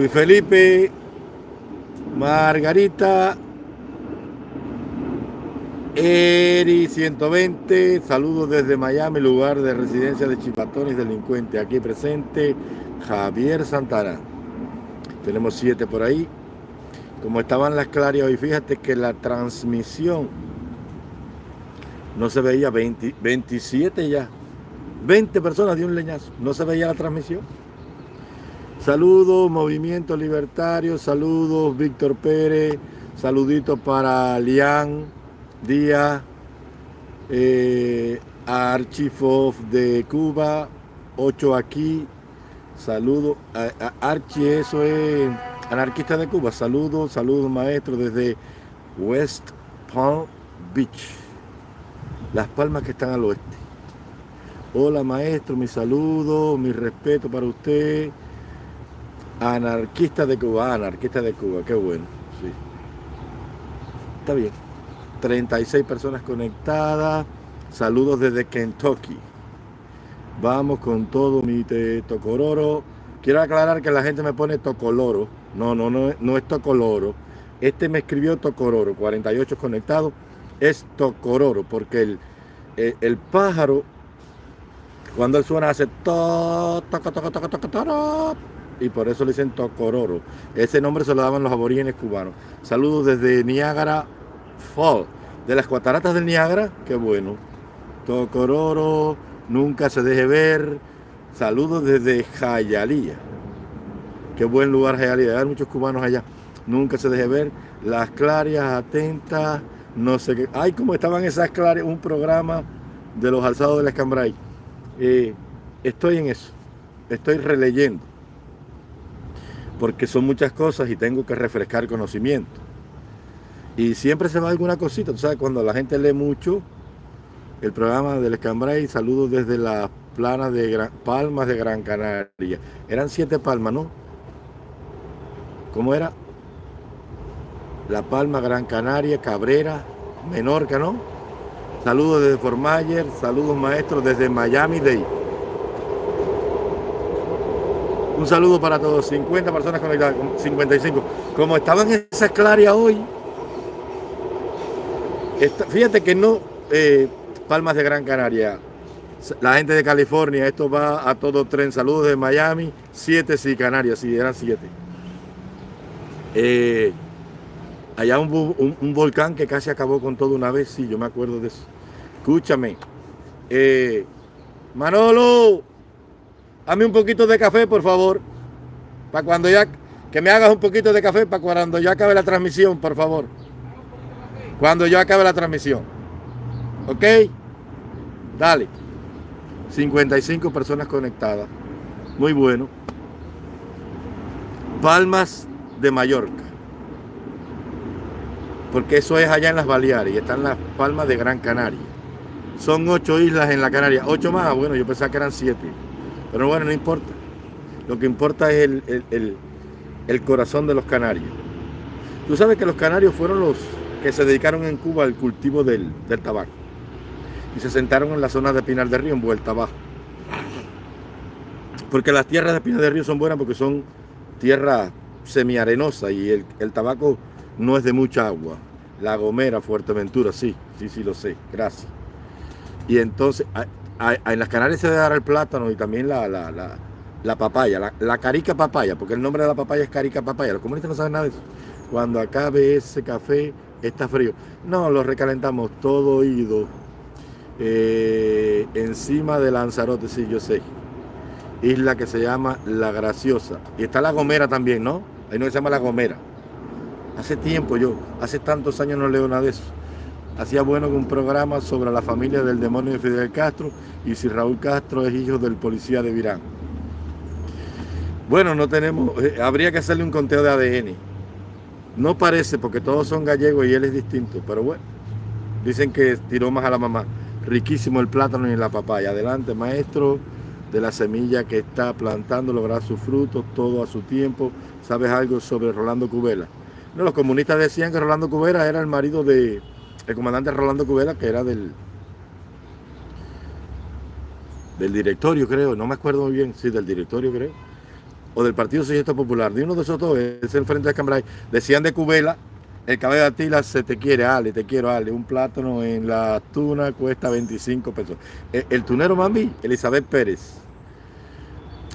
Luis Felipe, Margarita, Eri 120, saludos desde Miami, lugar de residencia de chipatones delincuentes. Aquí presente Javier Santana. Tenemos siete por ahí. Como estaban las clarias hoy, fíjate que la transmisión no se veía 20, 27 ya. 20 personas de un leñazo. No se veía la transmisión. Saludos, Movimiento Libertario. Saludos, Víctor Pérez. Saluditos para Lian Díaz. Eh, Archifov de Cuba. 8 aquí. Saludos. Archie, eso es anarquista de Cuba. Saludos, saludos, maestro, desde West Palm Beach. Las palmas que están al oeste. Hola maestro, mi saludo, mi respeto para usted. Anarquista de Cuba, anarquista de Cuba, qué bueno. Sí. Está bien. 36 personas conectadas. Saludos desde Kentucky. Vamos con todo mi tocororo. Quiero aclarar que la gente me pone tocoloro. No, no, no, no es tocoloro. Este me escribió tocororo, 48 conectados. Es tocororo, porque el, el, el pájaro, cuando él suena, hace to, toco, toco, toco, toco, y por eso le dicen Tocororo. Ese nombre se lo daban los aborígenes cubanos. Saludos desde Niágara Fall, de las cataratas del Niágara, qué bueno. Tocororo, nunca se deje ver. Saludos desde Jayalía. Qué buen lugar Jayalía, hay muchos cubanos allá. Nunca se deje ver. Las clarias, atentas, no sé qué. Ay, como estaban esas clarias, un programa de los alzados del Escambray. Eh, estoy en eso, estoy releyendo porque son muchas cosas y tengo que refrescar conocimiento. Y siempre se va alguna cosita, tú sabes, cuando la gente lee mucho, el programa del Escambray, saludos desde las planas de Gran, Palmas de Gran Canaria. Eran siete palmas, ¿no? ¿Cómo era? La Palma, Gran Canaria, Cabrera, Menorca, ¿no? Saludos desde Fort Myers, saludos maestros desde Miami Day. Un saludo para todos, 50 personas conectadas, 55. Como estaban en esa claria hoy, fíjate que no, eh, Palmas de Gran Canaria, la gente de California, esto va a todo tren. Saludos de Miami, 7 sí, Canarias, sí, eran 7. Eh, allá un, volcán que casi acabó con todo una vez, sí, yo me acuerdo de eso. Escúchame. Eh, Manolo, Dame un poquito de café, por favor. Para cuando ya... Que me hagas un poquito de café para cuando ya acabe la transmisión, por favor. Cuando yo acabe la transmisión. ¿Ok? Dale. 55 personas conectadas. Muy bueno. Palmas de Mallorca. Porque eso es allá en las Baleares están las Palmas de Gran Canaria. Son ocho islas en la Canaria. Ocho más, bueno, yo pensaba que eran siete. Pero bueno, no importa. Lo que importa es el, corazón de los canarios. Tú sabes que los canarios fueron los que se dedicaron en Cuba al cultivo del, tabaco. Y se sentaron en la zona de Pinar del Río, en vuelta abajo. Porque las tierras de Pinar del Río son buenas porque son tierra semiarenosa y el, el tabaco no es de mucha agua. La Gomera, Fuerteventura, sí, sí, sí lo sé, gracias. Y entonces, en las Canarias se debe dar el plátano y también la, la, papaya, la, carica papaya, porque el nombre de la papaya es carica papaya. Los comunistas no saben nada de eso. Cuando acabe ese café, está frío. No, lo recalentamos todo oído. Eh, encima de Lanzarote, sí, yo sé. Isla que se llama La Graciosa. Y está La Gomera también, ¿no? Ahí no se llama La Gomera. Hace tiempo yo, hace tantos años no leo nada de eso hacía bueno un programa sobre la familia del demonio de Fidel Castro y si Raúl Castro es hijo del policía de Virán. Bueno, no tenemos, eh, habría que hacerle un conteo de ADN. No parece porque todos son gallegos y él es distinto, pero bueno, dicen que tiró más a la mamá. Riquísimo el plátano y la papaya. Adelante, maestro, de la semilla que está plantando, lograr sus frutos, todo a su tiempo. ¿Sabes algo sobre Rolando Cubela? No, los comunistas decían que Rolando Cubera era el marido de, el comandante Rolando Cubela, que era del, del directorio, creo, no me acuerdo muy bien, sí, del directorio, creo. o del Partido Socialista Popular, de uno de esos dos, es el Frente de Cambrai, decían de Cubela, el cabello de Atila se te quiere, Ale, te quiero, Ale. Un plátano en la tuna cuesta 25 pesos. El, el tunero mami, Elizabeth Pérez.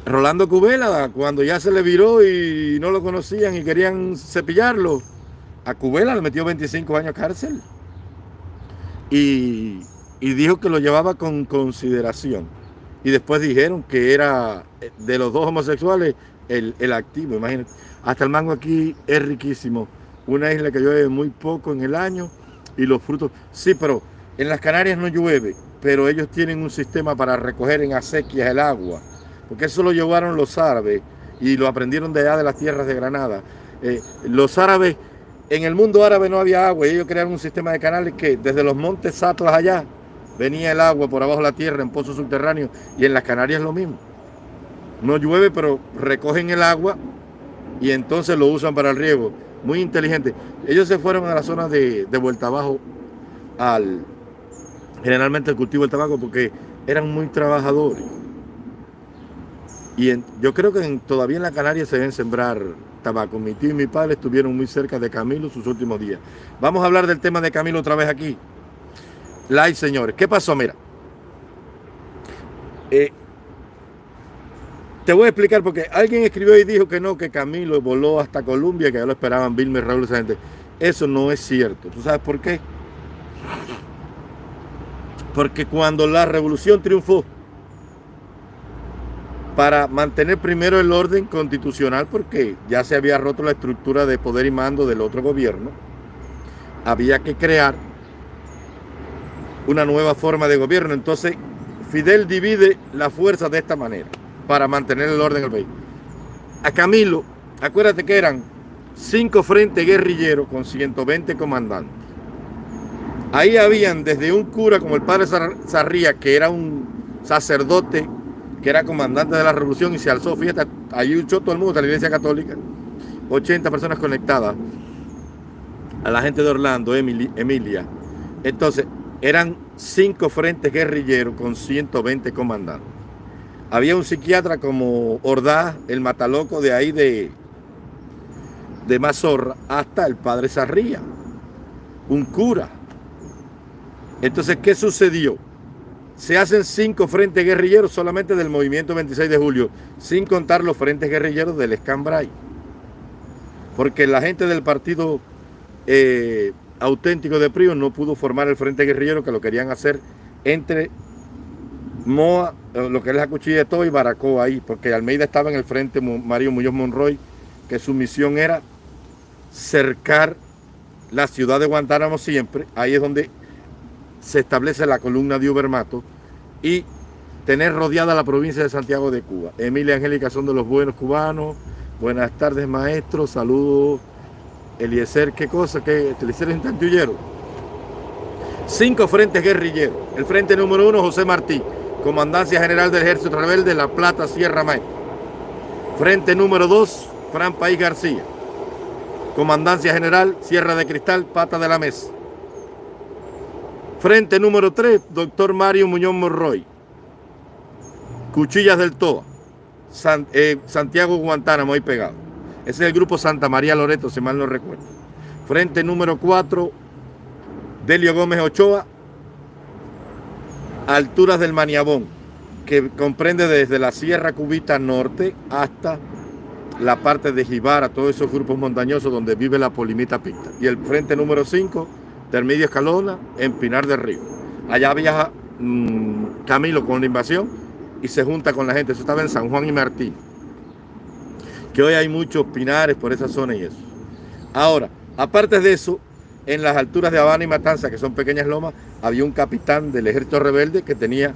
Rolando Cubela, cuando ya se le viró y no lo conocían y querían cepillarlo, a Cubela le metió 25 años cárcel. Y, y dijo que lo llevaba con consideración. Y después dijeron que era de los dos homosexuales el, el activo. Imagínate, hasta el mango aquí es riquísimo. Una isla que llueve muy poco en el año y los frutos. Sí, pero en las Canarias no llueve, pero ellos tienen un sistema para recoger en acequias el agua porque eso lo llevaron los árabes y lo aprendieron de allá de las tierras de Granada. Eh, los árabes, en el mundo árabe no había agua y ellos crearon un sistema de canales que desde los montes Atlas allá venía el agua por abajo de la tierra en pozos subterráneos y en las Canarias lo mismo. No llueve, pero recogen el agua y entonces lo usan para el riego. Muy inteligente. Ellos se fueron a la zona de, de vuelta abajo al generalmente el cultivo del tabaco porque eran muy trabajadores. Y yo creo que todavía en la Canaria se deben sembrar tabaco. Mi tío y mi padre estuvieron muy cerca de Camilo sus últimos días. Vamos a hablar del tema de Camilo otra vez aquí. Like, señores. ¿Qué pasó? Mira. Eh, te voy a explicar porque alguien escribió y dijo que no, que Camilo voló hasta Colombia, que ya lo esperaban Vilma y Raúl esa gente. Eso no es cierto. ¿Tú sabes por qué? Porque cuando la revolución triunfó, para mantener primero el orden constitucional porque ya se había roto la estructura de poder y mando del otro gobierno. Había que crear una nueva forma de gobierno. Entonces, Fidel divide la fuerza de esta manera para mantener el orden en el país. A Camilo, acuérdate que eran cinco frentes guerrilleros con 120 comandantes. Ahí habían desde un cura como el padre Sarría, que era un sacerdote que era comandante de la revolución y se alzó, fíjate, allí luchó todo el mundo, la iglesia católica, 80 personas conectadas a la gente de Orlando, Emilia. Entonces, eran cinco frentes guerrilleros con 120 comandantes. Había un psiquiatra como Ordaz, el mataloco de ahí de, de Mazorra, hasta el padre Sarría, un cura. Entonces, ¿qué sucedió? Se hacen cinco frentes guerrilleros solamente del movimiento 26 de julio, sin contar los frentes guerrilleros del Escambray. Porque la gente del partido eh, auténtico de Prío no pudo formar el frente guerrillero que lo querían hacer entre Moa, eh, lo que es la cuchilla de todo y Baracoa ahí, porque Almeida estaba en el frente Mario Muñoz Monroy, que su misión era cercar la ciudad de Guantánamo siempre, ahí es donde se establece la columna de Ubermato y tener rodeada la provincia de Santiago de Cuba. Emilia Angélica son de los buenos cubanos. Buenas tardes, maestro. Saludos. Eliezer, ¿qué cosa? ¿Qué? Eliezer es un Cinco frentes guerrilleros. El frente número uno, José Martí, Comandancia General del Ejército Rebelde, La Plata, Sierra Maestra. Frente número dos, Fran País García. Comandancia General, Sierra de Cristal, Pata de la Mesa. Frente número 3, doctor Mario Muñoz Morroy. Cuchillas del Toa. Eh, Santiago Guantánamo ahí pegado. Ese es el grupo Santa María Loreto, si mal no recuerdo. Frente número 4, Delio Gómez Ochoa. Alturas del Maniabón, que comprende desde la Sierra Cubita Norte hasta la parte de Jibara, todos esos grupos montañosos donde vive la polimita picta. Y el frente número 5, Termidio Escalona, en Pinar del Río. Allá viaja mm, Camilo con la invasión y se junta con la gente. Eso estaba en San Juan y Martín. Que hoy hay muchos pinares por esa zona y eso. Ahora, aparte de eso, en las alturas de Habana y Matanza, que son pequeñas lomas, había un capitán del ejército rebelde que tenía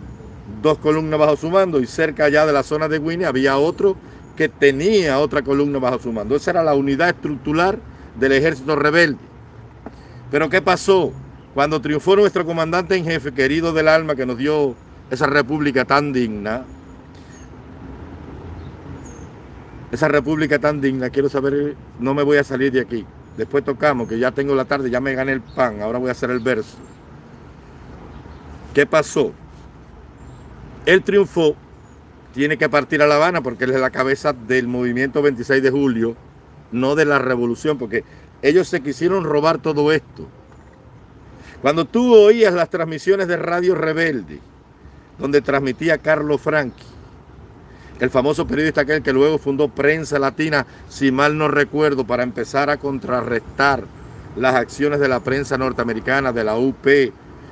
dos columnas bajo su mando y cerca allá de la zona de Winnie había otro que tenía otra columna bajo su mando. Esa era la unidad estructural del ejército rebelde. Pero ¿qué pasó? Cuando triunfó nuestro comandante en jefe, querido del alma, que nos dio esa república tan digna, esa república tan digna, quiero saber, no me voy a salir de aquí. Después tocamos, que ya tengo la tarde, ya me gané el pan, ahora voy a hacer el verso. ¿Qué pasó? Él triunfó, tiene que partir a La Habana porque él es la cabeza del movimiento 26 de julio, no de la revolución, porque ellos se quisieron robar todo esto. Cuando tú oías las transmisiones de Radio Rebelde, donde transmitía Carlos Franchi, el famoso periodista aquel que luego fundó Prensa Latina, si mal no recuerdo, para empezar a contrarrestar las acciones de la prensa norteamericana, de la UP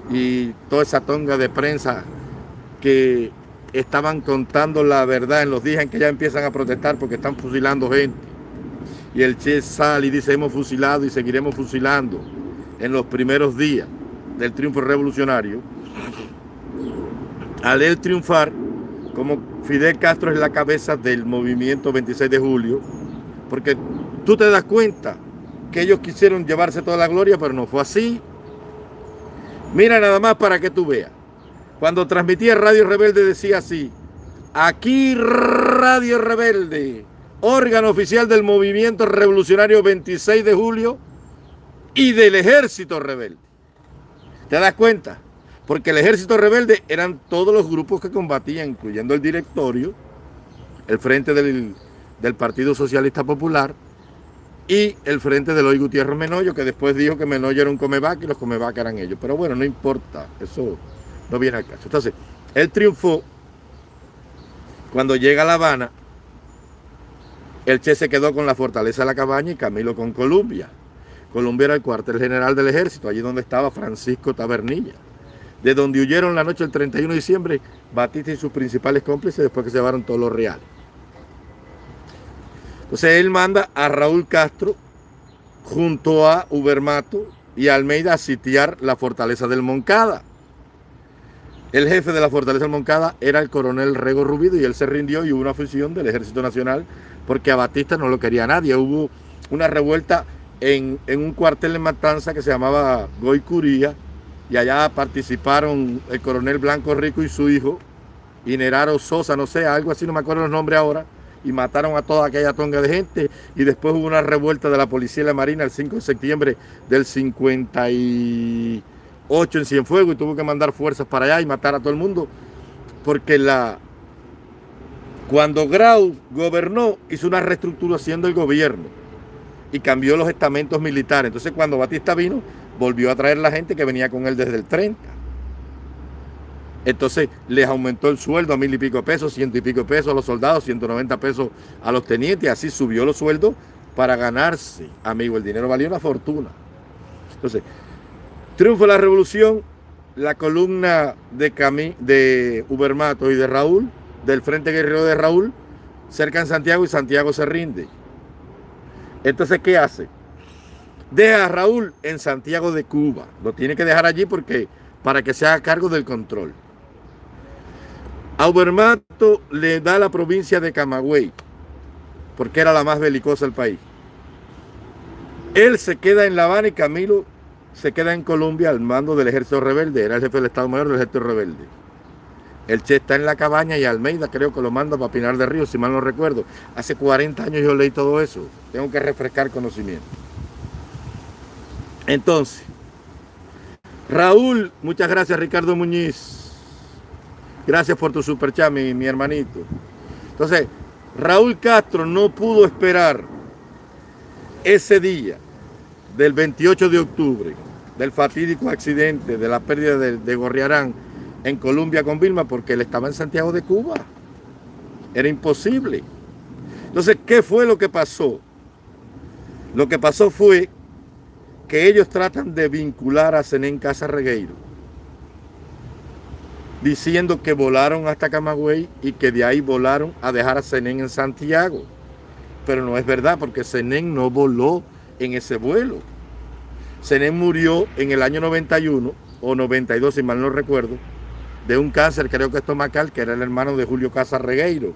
y toda esa tonga de prensa que estaban contando la verdad en los días en que ya empiezan a protestar porque están fusilando gente. Y el Che sale y dice, hemos fusilado y seguiremos fusilando en los primeros días del triunfo revolucionario. Al él triunfar, como Fidel Castro es la cabeza del movimiento 26 de julio, porque tú te das cuenta que ellos quisieron llevarse toda la gloria, pero no fue así. Mira nada más para que tú veas. Cuando transmitía Radio Rebelde decía así, aquí Radio Rebelde, órgano oficial del movimiento revolucionario 26 de julio y del ejército rebelde. ¿Te das cuenta? Porque el ejército rebelde eran todos los grupos que combatían, incluyendo el directorio, el frente del, Partido Socialista Popular y el frente de Loy Gutiérrez Menoyo, que después dijo que Menoyo era un comeback y los comeback eran ellos. Pero bueno, no importa, eso no viene al caso. Entonces, él triunfó cuando llega a La Habana, el Che se quedó con la fortaleza de la cabaña y Camilo con Colombia. Colombia era el cuartel general del ejército, allí donde estaba Francisco Tabernilla. De donde huyeron la noche del 31 de diciembre Batista y sus principales cómplices después que se llevaron todos los reales. Entonces él manda a Raúl Castro junto a Ubermato y Almeida a sitiar la fortaleza del Moncada. El jefe de la Fortaleza del Moncada era el coronel Rego Rubido y él se rindió y hubo una fusión del Ejército Nacional porque a Batista no lo quería nadie. Hubo una revuelta en, un cuartel en Matanza que se llamaba Goicuría y allá participaron el coronel Blanco Rico y su hijo, y Neraro Sosa, no sé, algo así, no me acuerdo los nombres ahora, y mataron a toda aquella tonga de gente y después hubo una revuelta de la policía y la marina el 5 de septiembre del 50 y 8 en Cienfuegos y tuvo que mandar fuerzas para allá y matar a todo el mundo. Porque la, cuando Grau gobernó, hizo una reestructuración del gobierno y cambió los estamentos militares. Entonces cuando Batista vino, volvió a traer la gente que venía con él desde el 30. Entonces les aumentó el sueldo a mil y pico pesos, ciento y pico pesos a los soldados, 190 pesos a los tenientes. Así subió los sueldos para ganarse, amigo. El dinero valía una fortuna. Entonces, Triunfo de la revolución, la columna de, Camí, de Ubermato y de Raúl, del Frente Guerrero de Raúl, cerca en Santiago y Santiago se rinde. Entonces, ¿qué hace? Deja a Raúl en Santiago de Cuba. Lo tiene que dejar allí porque para que se haga cargo del control. A Ubermato le da la provincia de Camagüey, porque era la más belicosa del país. Él se queda en La Habana y Camilo se queda en Colombia al mando del ejército rebelde, era el jefe del Estado Mayor del ejército rebelde. El Che está en la cabaña y Almeida creo que lo manda para Pinar de Río, si mal no recuerdo. Hace 40 años yo leí todo eso. Tengo que refrescar conocimiento. Entonces, Raúl, muchas gracias Ricardo Muñiz. Gracias por tu superchat, mi, mi hermanito. Entonces, Raúl Castro no pudo esperar ese día del 28 de octubre del fatídico accidente de la pérdida de, Gorriarán en Colombia con Vilma porque él estaba en Santiago de Cuba. Era imposible. Entonces, ¿qué fue lo que pasó? Lo que pasó fue que ellos tratan de vincular a Zenén Casa Regueiro, diciendo que volaron hasta Camagüey y que de ahí volaron a dejar a Zenén en Santiago. Pero no es verdad, porque Zenén no voló en ese vuelo. Zenén murió en el año 91 o 92, si mal no recuerdo, de un cáncer, creo que estomacal, que era el hermano de Julio Casa Regueiro,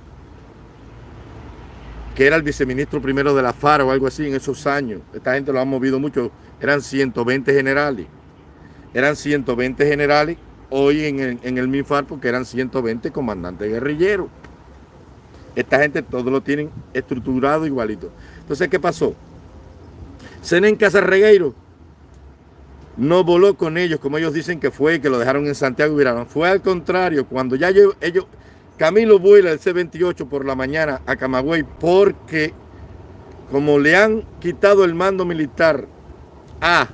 que era el viceministro primero de la FARA o algo así en esos años. Esta gente lo ha movido mucho. Eran 120 generales. Eran 120 generales hoy en el, en el MIFAR porque eran 120 comandantes guerrilleros. Esta gente todo lo tienen estructurado igualito. Entonces, ¿qué pasó? Zenén Casa Regueiro no voló con ellos, como ellos dicen que fue, que lo dejaron en Santiago y viraron. Fue al contrario, cuando ya ellos, Camilo vuela el C-28 por la mañana a Camagüey porque como le han quitado el mando militar a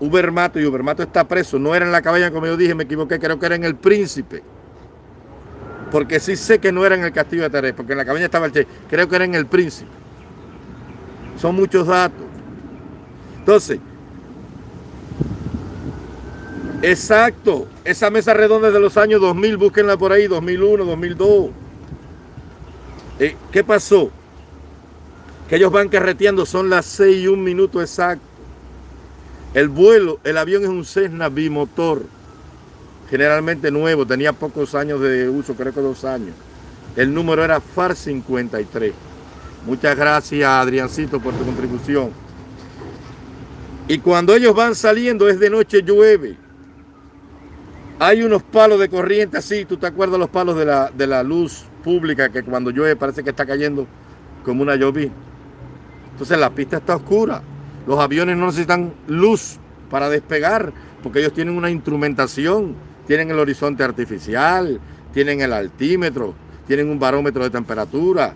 Ubermato y Ubermato está preso, no era en la cabaña como yo dije, me equivoqué, creo que era en el Príncipe. Porque sí sé que no era en el Castillo de Taré, porque en la cabaña estaba el Che, creo que era en el Príncipe. Son muchos datos. Entonces, exacto, esa mesa redonda de los años 2000, búsquenla por ahí, 2001, 2002. Eh, ¿Qué pasó? Que ellos van carreteando, son las 6 y un minuto exacto. El vuelo, el avión es un Cessna bimotor, generalmente nuevo, tenía pocos años de uso, creo que dos años. El número era FAR 53. Muchas gracias, Adriancito, por tu contribución. Y cuando ellos van saliendo, es de noche, llueve. Hay unos palos de corriente así, ¿tú te acuerdas los palos de la, de la luz pública que cuando llueve parece que está cayendo como una lluvia? Entonces la pista está oscura. Los aviones no necesitan luz para despegar porque ellos tienen una instrumentación, tienen el horizonte artificial, tienen el altímetro, tienen un barómetro de temperatura.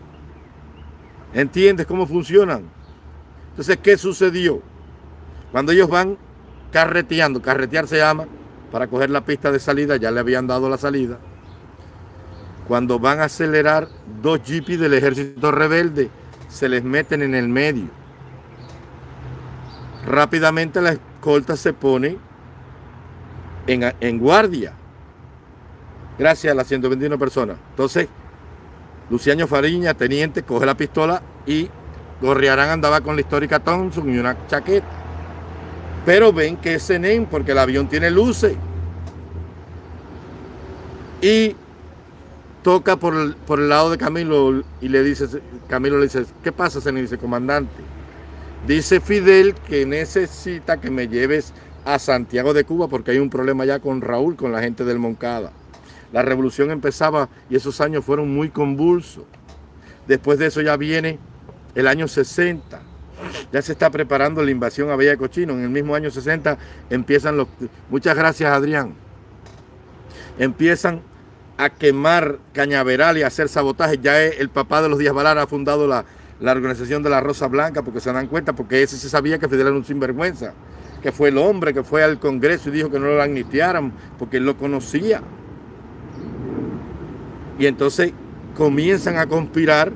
¿Entiendes cómo funcionan? Entonces, ¿qué sucedió? Cuando ellos van carreteando, carretear se llama, para coger la pista de salida, ya le habían dado la salida. Cuando van a acelerar, dos jeeps del ejército rebelde se les meten en el medio rápidamente la escolta se pone en, guardia. Gracias a las 121 personas. Entonces, Luciano Fariña, teniente, coge la pistola y Gorriarán andaba con la histórica Thompson y una chaqueta. Pero ven que es Nen porque el avión tiene luces. Y toca por el, por el lado de Camilo y le dice, Camilo le dice, ¿qué pasa, Nen? Dice, comandante, Dice Fidel que necesita que me lleves a Santiago de Cuba porque hay un problema ya con Raúl, con la gente del Moncada. La revolución empezaba y esos años fueron muy convulsos. Después de eso ya viene el año 60. Ya se está preparando la invasión a Bella Cochino. En el mismo año 60 empiezan los... Muchas gracias, Adrián. Empiezan a quemar cañaveral y a hacer sabotaje. Ya el papá de los Díaz Valar ha fundado la, la organización de la Rosa Blanca, porque se dan cuenta, porque ese se sabía que Fidel era un sinvergüenza, que fue el hombre que fue al Congreso y dijo que no lo amnistiaran, porque él lo conocía. Y entonces comienzan a conspirar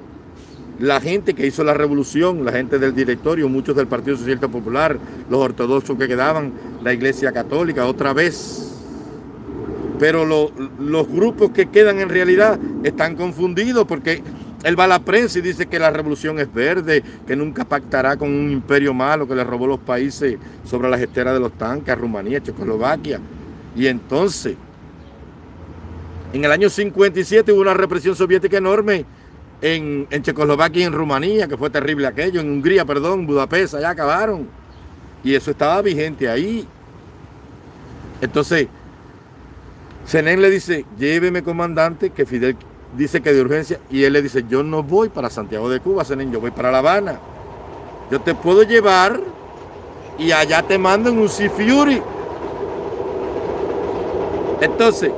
la gente que hizo la revolución, la gente del directorio, muchos del Partido Socialista Popular, los ortodoxos que quedaban, la Iglesia Católica, otra vez. Pero los grupos que quedan en realidad están confundidos porque él va a la prensa y dice que la revolución es verde, que nunca pactará con un imperio malo que le robó los países sobre las esteras de los tanques, Rumanía, Checoslovaquia. Y entonces, en el año 57 hubo una represión soviética enorme en, Checoslovaquia y en Rumanía, que fue terrible aquello, en Hungría, perdón, Budapest, allá acabaron. Y eso estaba vigente ahí. Entonces, Zenén le dice, lléveme comandante, que Fidel dice que de urgencia y él le dice, yo no voy para Santiago de Cuba, yo voy para La Habana. Yo te puedo llevar y allá te mando en un Sea Fury. Entonces,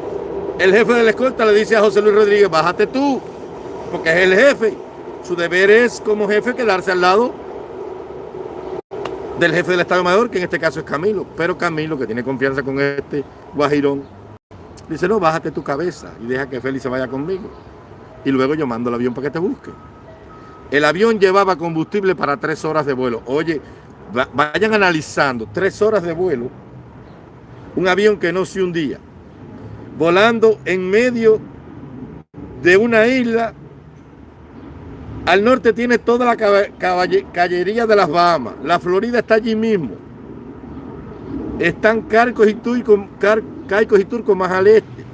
el jefe de la escolta le dice a José Luis Rodríguez, bájate tú, porque es el jefe. Su deber es como jefe quedarse al lado del jefe del Estado Mayor, que en este caso es Camilo. Pero Camilo, que tiene confianza con este guajirón, Dice, no, bájate tu cabeza y deja que Félix se vaya conmigo. Y luego yo mando el avión para que te busque. El avión llevaba combustible para tres horas de vuelo. Oye, vayan analizando, tres horas de vuelo, un avión que no se hundía, volando en medio de una isla. Al norte tiene toda la caballería de las Bahamas. La Florida está allí mismo. Están Carcos y Turcos, Caicos y Turcos más al este.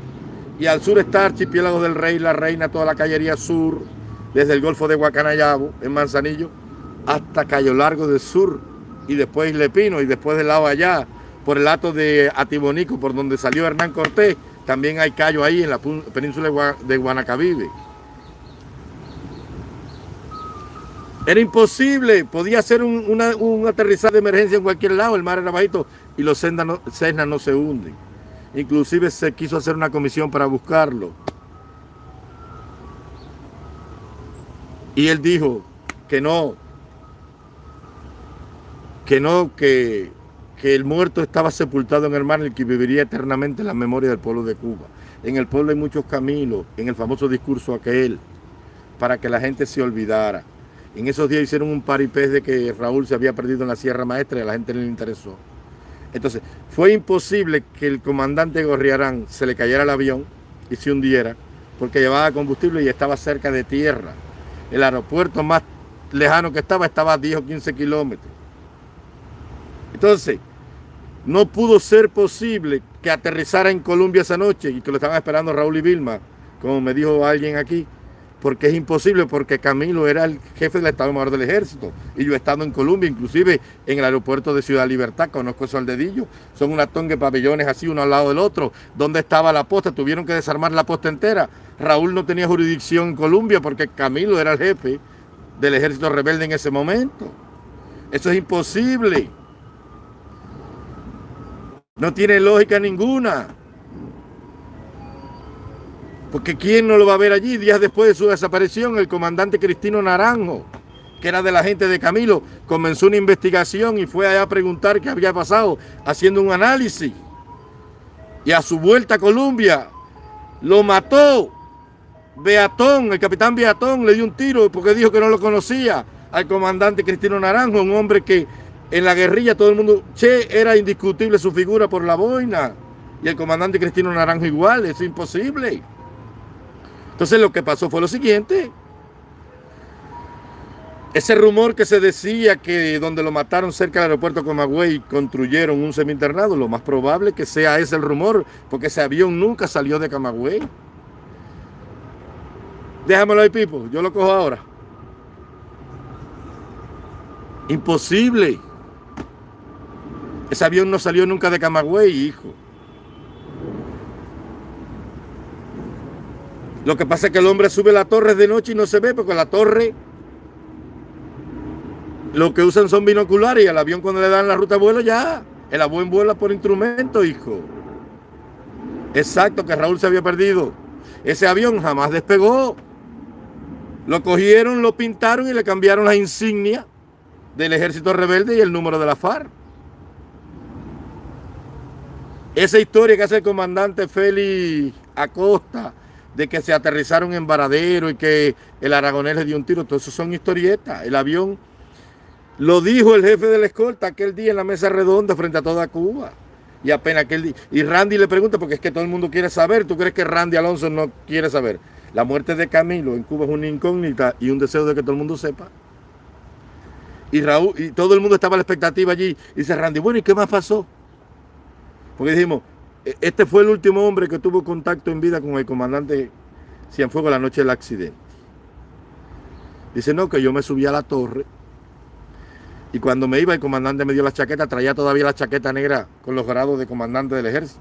Y al sur está Archipiélago del Rey, La Reina, toda la callería sur, desde el Golfo de Guacanayabo, en Manzanillo, hasta Cayo Largo del Sur, y después Lepino, y después del lado allá, por el lato de Atibonico, por donde salió Hernán Cortés, también hay callo ahí en la península de Guanacavive. Era imposible, podía ser un, aterrizaje de emergencia en cualquier lado, el mar era bajito y los Cessna no, no se hunden. Inclusive se quiso hacer una comisión para buscarlo. Y él dijo que no, que no, que, que el muerto estaba sepultado en el mar y que viviría eternamente en la memoria del pueblo de Cuba. En el pueblo hay muchos caminos, en el famoso discurso aquel, para que la gente se olvidara. En esos días hicieron un paripés de que Raúl se había perdido en la Sierra Maestra y a la gente no le interesó. Entonces, fue imposible que el comandante Gorriarán se le cayera el avión y se hundiera, porque llevaba combustible y estaba cerca de tierra. El aeropuerto más lejano que estaba, estaba a 10 o 15 kilómetros. Entonces, no pudo ser posible que aterrizara en Colombia esa noche y que lo estaban esperando Raúl y Vilma, como me dijo alguien aquí, porque es imposible, porque Camilo era el jefe del Estado Mayor del Ejército y yo he estado en Colombia, inclusive en el aeropuerto de Ciudad Libertad, conozco eso al dedillo, son una tonga de pabellones así uno al lado del otro, ¿dónde estaba la posta? Tuvieron que desarmar la posta entera, Raúl no tenía jurisdicción en Colombia porque Camilo era el jefe del ejército rebelde en ese momento, eso es imposible. No tiene lógica ninguna. Porque ¿quién no lo va a ver allí? Días después de su desaparición, el comandante Cristino Naranjo, que era de la gente de Camilo, comenzó una investigación y fue allá a preguntar qué había pasado, haciendo un análisis. Y a su vuelta a Colombia, lo mató. Beatón, el capitán Beatón, le dio un tiro porque dijo que no lo conocía al comandante Cristino Naranjo, un hombre que en la guerrilla todo el mundo, Che era indiscutible su figura por la boina. Y el comandante Cristino Naranjo igual, es imposible. Entonces lo que pasó fue lo siguiente. Ese rumor que se decía que donde lo mataron cerca del aeropuerto Comagüey construyeron un semi-internado, lo más probable que sea ese el rumor, porque ese avión nunca salió de Camagüey. Déjamelo ahí, Pipo, yo lo cojo ahora. Imposible. Ese avión no salió nunca de Camagüey, hijo. Lo que pasa es que el hombre sube la torre de noche y no se ve porque la torre lo que usan son binoculares y al avión cuando le dan la ruta de vuelo ya, el avión vuela por instrumento, hijo. Exacto, que Raúl se había perdido. Ese avión jamás despegó. Lo cogieron, lo pintaron y le cambiaron la insignia del ejército rebelde y el número de la FARC. Esa historia que hace el comandante Félix Acosta de que se aterrizaron en Varadero y que el aragonés le dio un tiro, todo eso son historietas. El avión lo dijo el jefe de la escolta aquel día en la mesa redonda frente a toda Cuba. Y apenas aquel día. Y Randy le pregunta, porque es que todo el mundo quiere saber. ¿Tú crees que Randy Alonso no quiere saber? La muerte de Camilo en Cuba es una incógnita y un deseo de que todo el mundo sepa. Y Raúl, y todo el mundo estaba a la expectativa allí. Y dice Randy, bueno, ¿y qué más pasó? Porque dijimos, este fue el último hombre que tuvo contacto en vida con el comandante Cienfuegos la noche del accidente. Dice, no, que yo me subí a la torre y cuando me iba el comandante me dio la chaqueta, traía todavía la chaqueta negra con los grados de comandante del ejército.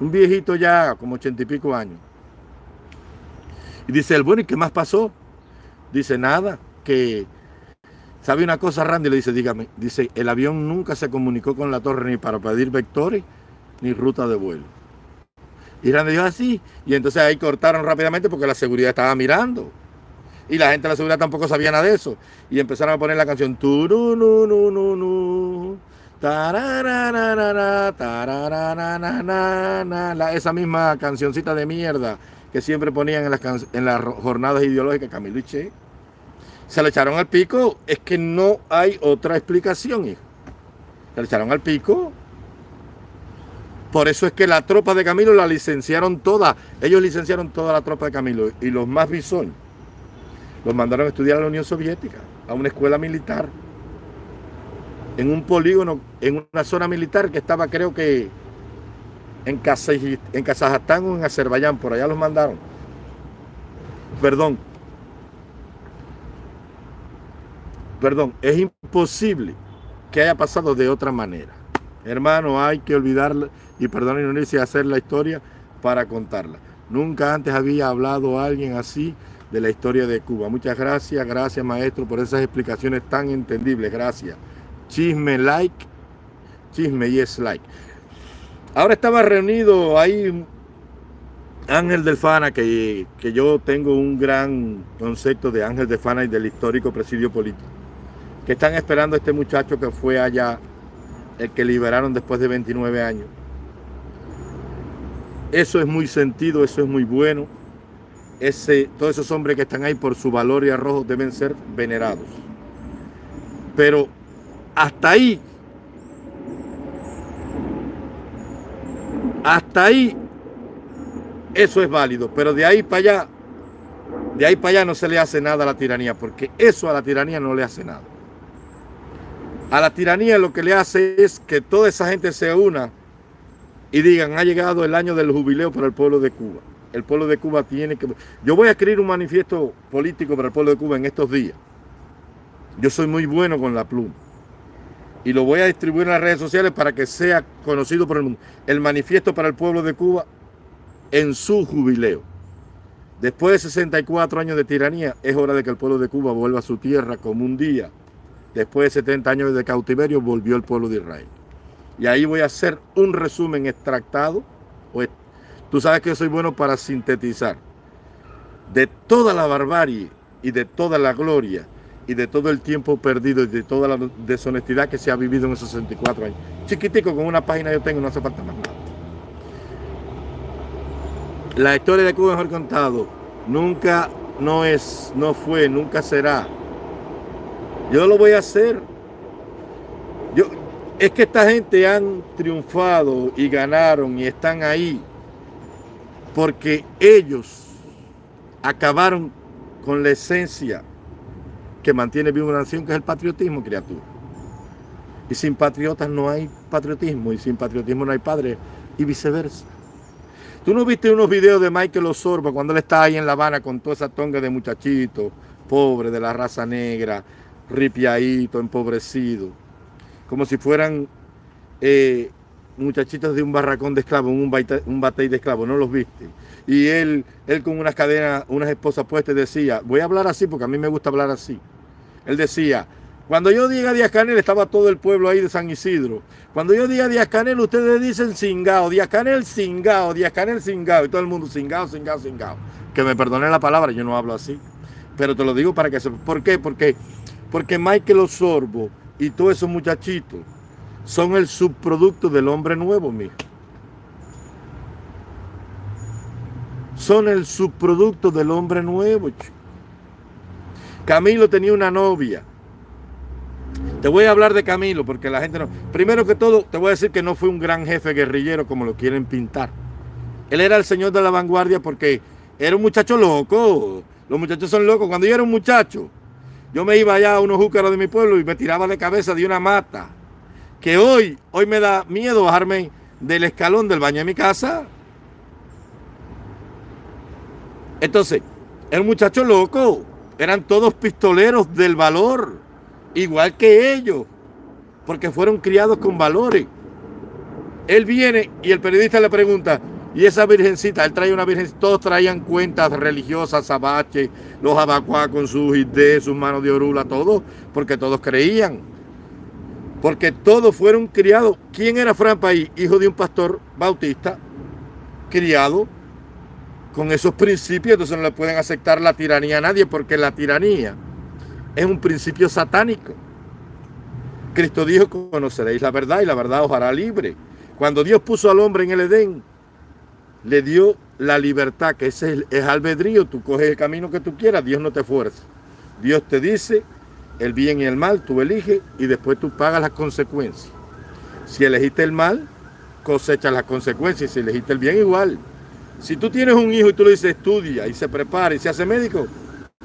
Un viejito ya, como ochenta y pico años. Y dice él, bueno, ¿y qué más pasó? Dice, nada, que ¿Sabe una cosa, Randy? Le dice, dígame, dice, el avión nunca se comunicó con la torre ni para pedir vectores ni ruta de vuelo. Y Randy dijo así, y entonces ahí cortaron rápidamente porque la seguridad estaba mirando. Y la gente de la seguridad tampoco sabía nada de eso. Y empezaron a poner la canción esa misma cancioncita de mierda que siempre ponían en las, en las jornadas ideológicas Camilo y Che se le echaron al pico, es que no hay otra explicación, hijo. Se le echaron al pico. Por eso es que la tropa de Camilo la licenciaron toda. Ellos licenciaron toda la tropa de Camilo. Y los más bisoños los mandaron a estudiar a la Unión Soviética, a una escuela militar. En un polígono, en una zona militar que estaba creo que en, en Kazajstán o en Azerbaiyán. Por allá los mandaron. Perdón, perdón, es imposible que haya pasado de otra manera. Hermano, hay que olvidarla y perdón, no y hacer la historia para contarla. Nunca antes había hablado alguien así de la historia de Cuba. Muchas gracias, gracias maestro por esas explicaciones tan entendibles. Gracias. Chisme like, chisme y es like. Ahora estaba reunido ahí Ángel del Fana, que, que yo tengo un gran concepto de Ángel del Fana y del histórico presidio político, que están esperando a este muchacho que fue allá, el que liberaron después de 29 años. Eso es muy sentido, eso es muy bueno. Ese, todos esos hombres que están ahí por su valor y arrojo deben ser venerados. Pero hasta ahí, hasta ahí, eso es válido. Pero de ahí para allá, de ahí para allá no se le hace nada a la tiranía, porque eso a la tiranía no le hace nada. A la tiranía lo que le hace es que toda esa gente se una y digan, ha llegado el año del jubileo para el pueblo de Cuba. El pueblo de Cuba tiene que... Yo voy a escribir un manifiesto político para el pueblo de Cuba en estos días. Yo soy muy bueno con la pluma. Y lo voy a distribuir en las redes sociales para que sea conocido por el mundo. El manifiesto para el pueblo de Cuba en su jubileo. Después de 64 años de tiranía, es hora de que el pueblo de Cuba vuelva a su tierra como un día. Después de 70 años de cautiverio, volvió el pueblo de Israel. Y ahí voy a hacer un resumen extractado. Tú sabes que soy bueno para sintetizar de toda la barbarie y de toda la gloria y de todo el tiempo perdido y de toda la deshonestidad que se ha vivido en esos 64 años. Chiquitico, con una página yo tengo, no hace falta más nada. La historia de Cuba mejor contado nunca no es, no fue, nunca será. Yo lo voy a hacer. Es que esta gente han triunfado y ganaron y están ahí porque ellos acabaron con la esencia que mantiene viva una nación, que es el patriotismo, criatura. Y sin patriotas no hay patriotismo, y sin patriotismo no hay padre, y viceversa. ¿Tú no viste unos videos de Michael Osorba cuando él está ahí en La Habana con toda esa tonga de muchachitos, pobres, de la raza negra, ripiadito, empobrecido? Como si fueran eh, muchachitos de un barracón de esclavos, un, un batey de esclavos, ¿no los viste? Y él, él con unas cadenas, unas esposas puestas decía, voy a hablar así porque a mí me gusta hablar así. Él decía, cuando yo diga Díaz Canel, estaba todo el pueblo ahí de San Isidro. Cuando yo diga Díaz Canel, ustedes dicen cingao, Díaz Canel cingao, Díaz Canel cingao, y todo el mundo cingao, cingao, cingao. Que me perdone la palabra, yo no hablo así. Pero te lo digo para que se... ¿Por qué? Porque, porque Michael Osorbo y todos esos muchachitos son el subproducto del hombre nuevo, mijo. Son el subproducto del hombre nuevo. Camilo tenía una novia. Te voy a hablar de Camilo porque la gente no... Primero que todo, te voy a decir que no fue un gran jefe guerrillero como lo quieren pintar. Él era el señor de la vanguardia porque era un muchacho loco. Los muchachos son locos. Cuando yo era un muchacho, yo me iba allá a unos júcaros de mi pueblo y me tiraba de cabeza de una mata. Que hoy, hoy me da miedo bajarme del escalón del baño de mi casa. Entonces, el muchacho loco, eran todos pistoleros del valor, igual que ellos, porque fueron criados con valores. Él viene y el periodista le pregunta, y esa virgencita, él trae una virgencita, todos traían cuentas religiosas, abache, los abacuá con sus ideas, sus manos de orula, todo, porque todos creían. Porque todos fueron criados. ¿Quién era Fran País? Hijo de un pastor bautista, criado con esos principios, entonces no le pueden aceptar la tiranía a nadie, porque la tiranía es un principio satánico. Cristo dijo, conoceréis la verdad y la verdad os hará libre. Cuando Dios puso al hombre en el Edén, le dio la libertad, que ese es, albedrío, tú coges el camino que tú quieras, Dios no te fuerza. Dios te dice el bien y el mal, tú eliges y después tú pagas las consecuencias. Si elegiste el mal, cosechas las consecuencias, si elegiste el bien igual. Si tú tienes un hijo y tú le dices estudia y se prepara y se hace médico,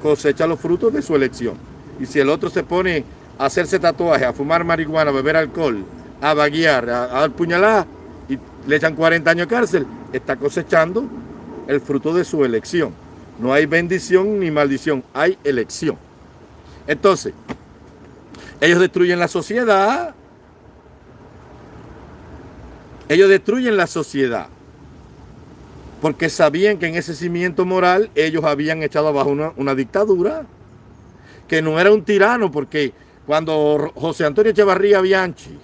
cosecha los frutos de su elección. Y si el otro se pone a hacerse tatuajes, a fumar marihuana, a beber alcohol, a vaguear, a, dar puñaladas, y le echan 40 años de cárcel, está cosechando el fruto de su elección. No hay bendición ni maldición, hay elección. Entonces, ellos destruyen la sociedad. Ellos destruyen la sociedad. Porque sabían que en ese cimiento moral ellos habían echado abajo una, una dictadura. Que no era un tirano, porque cuando José Antonio Echevarría Bianchi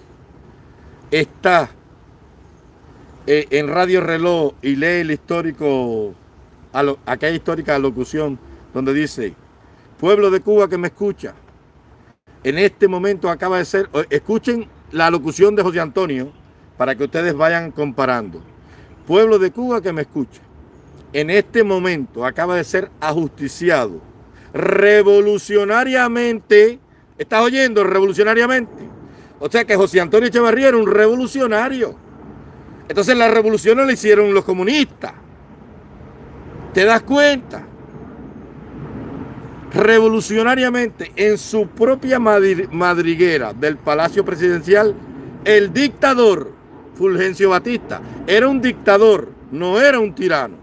está eh, en Radio Reloj y lee el histórico, aquella histórica locución donde dice, pueblo de Cuba que me escucha, en este momento acaba de ser, escuchen la locución de José Antonio para que ustedes vayan comparando. Pueblo de Cuba que me escucha, en este momento acaba de ser ajusticiado revolucionariamente, ¿estás oyendo? Revolucionariamente. O sea que José Antonio Echevarría era un revolucionario. Entonces la revolución la hicieron los comunistas. ¿Te das cuenta? Revolucionariamente, en su propia madriguera del Palacio Presidencial, el dictador Fulgencio Batista era un dictador, no era un tirano.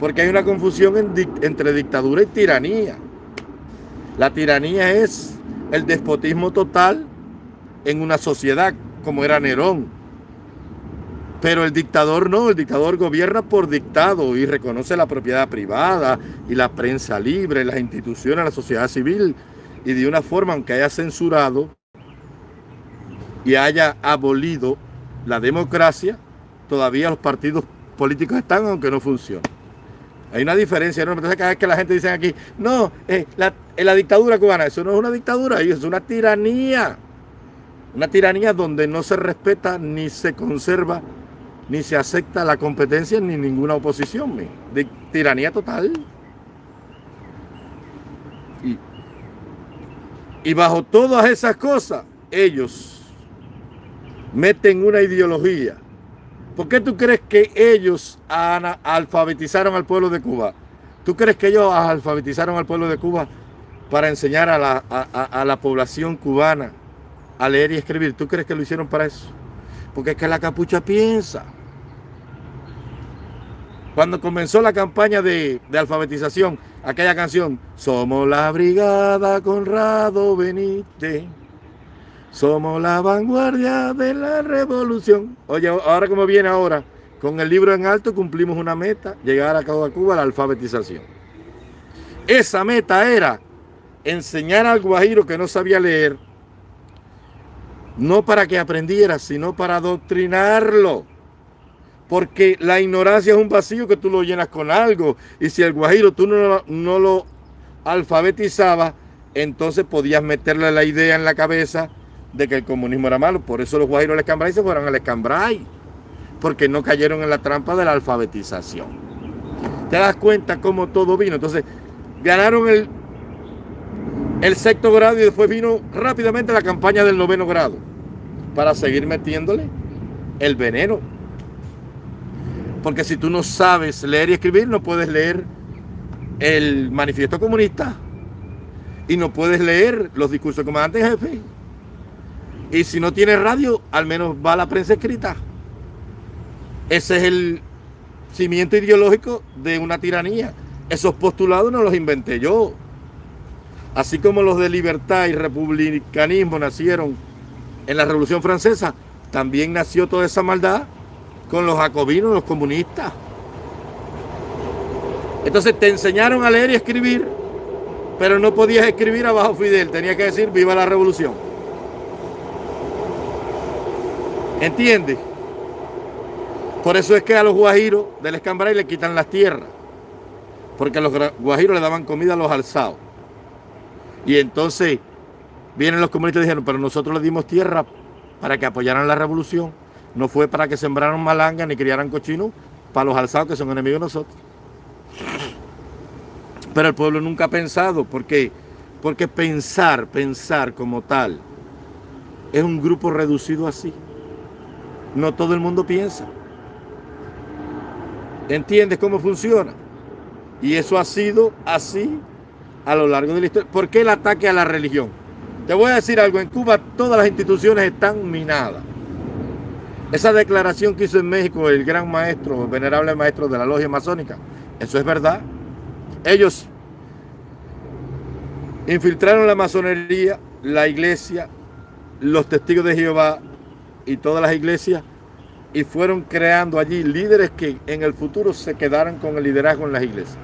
Porque hay una confusión entre dictadura y tiranía. La tiranía es el despotismo total en una sociedad, como era Nerón. Pero el dictador no, el dictador gobierna por dictado y reconoce la propiedad privada y la prensa libre, las instituciones, la sociedad civil. Y de una forma, aunque haya censurado y haya abolido la democracia, todavía los partidos políticos están aunque no funcionen. Hay una diferencia, ¿no? Entonces cada vez que la gente dice aquí, no, eh, la, eh, la dictadura cubana, eso no es una dictadura, es una tiranía. Una tiranía donde no se respeta ni se conserva ni se acepta la competencia ni ninguna oposición. De tiranía total. Y, y bajo todas esas cosas, ellos meten una ideología. ¿Por qué tú crees que ellos alfabetizaron al pueblo de Cuba? ¿Tú crees que ellos alfabetizaron al pueblo de Cuba para enseñar a la, a la población cubana a leer y escribir. ¿Tú crees que lo hicieron para eso? Porque es que la capucha piensa. Cuando comenzó la campaña de, alfabetización, aquella canción, Somos la Brigada Conrado Benítez, somos la vanguardia de la revolución. Oye, ahora como viene ahora, con el libro en alto cumplimos una meta, llegar a Cuba la alfabetización. Esa meta era enseñar al guajiro que no sabía leer, no para que aprendiera, sino para adoctrinarlo. Porque la ignorancia es un vacío que tú lo llenas con algo. Y si el guajiro tú no, no lo alfabetizabas, entonces podías meterle la idea en la cabeza de que el comunismo era malo. Por eso los guajiros del escambray se fueron al escambray. Porque no cayeron en la trampa de la alfabetización. Te das cuenta cómo todo vino. Entonces, ganaron el el sexto grado y después vino rápidamente la campaña del noveno grado para seguir metiéndole el veneno. Porque si tú no sabes leer y escribir, no puedes leer el manifiesto comunista y no puedes leer los discursos del comandante jefe. Y si no tienes radio, al menos va la prensa escrita. Ese es el cimiento ideológico de una tiranía. Esos postulados no los inventé yo. Así como los de libertad y republicanismo nacieron en la Revolución Francesa, también nació toda esa maldad con los jacobinos, los comunistas. Entonces te enseñaron a leer y escribir, pero no podías escribir abajo Fidel, tenía que decir viva la revolución. ¿Entiendes? Por eso es que a los guajiros del Escambray le quitan las tierras, porque a los guajiros le daban comida a los alzados. Y entonces vienen los comunistas y dijeron, pero nosotros le dimos tierra para que apoyaran la revolución. No fue para que sembraran malanga ni criaran cochinos para los alzados que son enemigos de nosotros. Pero el pueblo nunca ha pensado, porque, porque pensar, pensar como tal, es un grupo reducido así. No todo el mundo piensa. ¿Entiendes cómo funciona? Y eso ha sido así a lo largo de la historia. ¿Por qué el ataque a la religión? Te voy a decir algo, en Cuba todas las instituciones están minadas. Esa declaración que hizo en México el gran maestro, el venerable maestro de la logia masónica, eso es verdad. Ellos infiltraron la masonería, la iglesia, los testigos de Jehová y todas las iglesias y fueron creando allí líderes que en el futuro se quedaron con el liderazgo en las iglesias.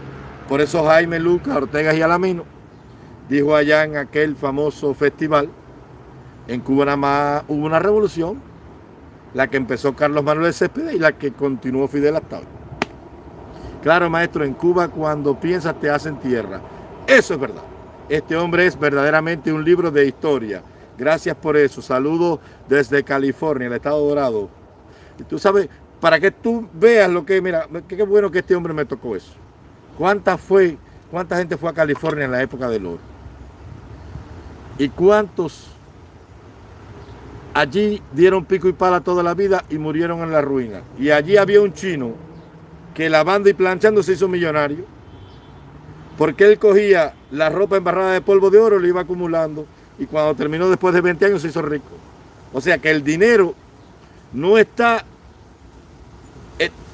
Por eso Jaime Lucas Ortega y Alamino dijo allá en aquel famoso festival, en Cuba nada más hubo una revolución la que empezó Carlos Manuel Céspedes y la que continuó Fidel hasta hoy. Claro, maestro, en Cuba cuando piensas te hacen tierra. Eso es verdad. Este hombre es verdaderamente un libro de historia. Gracias por eso. Saludos desde California, el estado dorado. Y tú sabes, para que tú veas lo que, mira, qué bueno que este hombre me tocó eso. ¿Cuánta fue, cuánta gente fue a California en la época del oro? ¿Y cuántos allí dieron pico y pala toda la vida y murieron en la ruina? Y allí había un chino que lavando y planchando se hizo millonario. Porque él cogía la ropa embarrada de polvo de oro, lo iba acumulando. Y cuando terminó después de 20 años se hizo rico. O sea que el dinero no está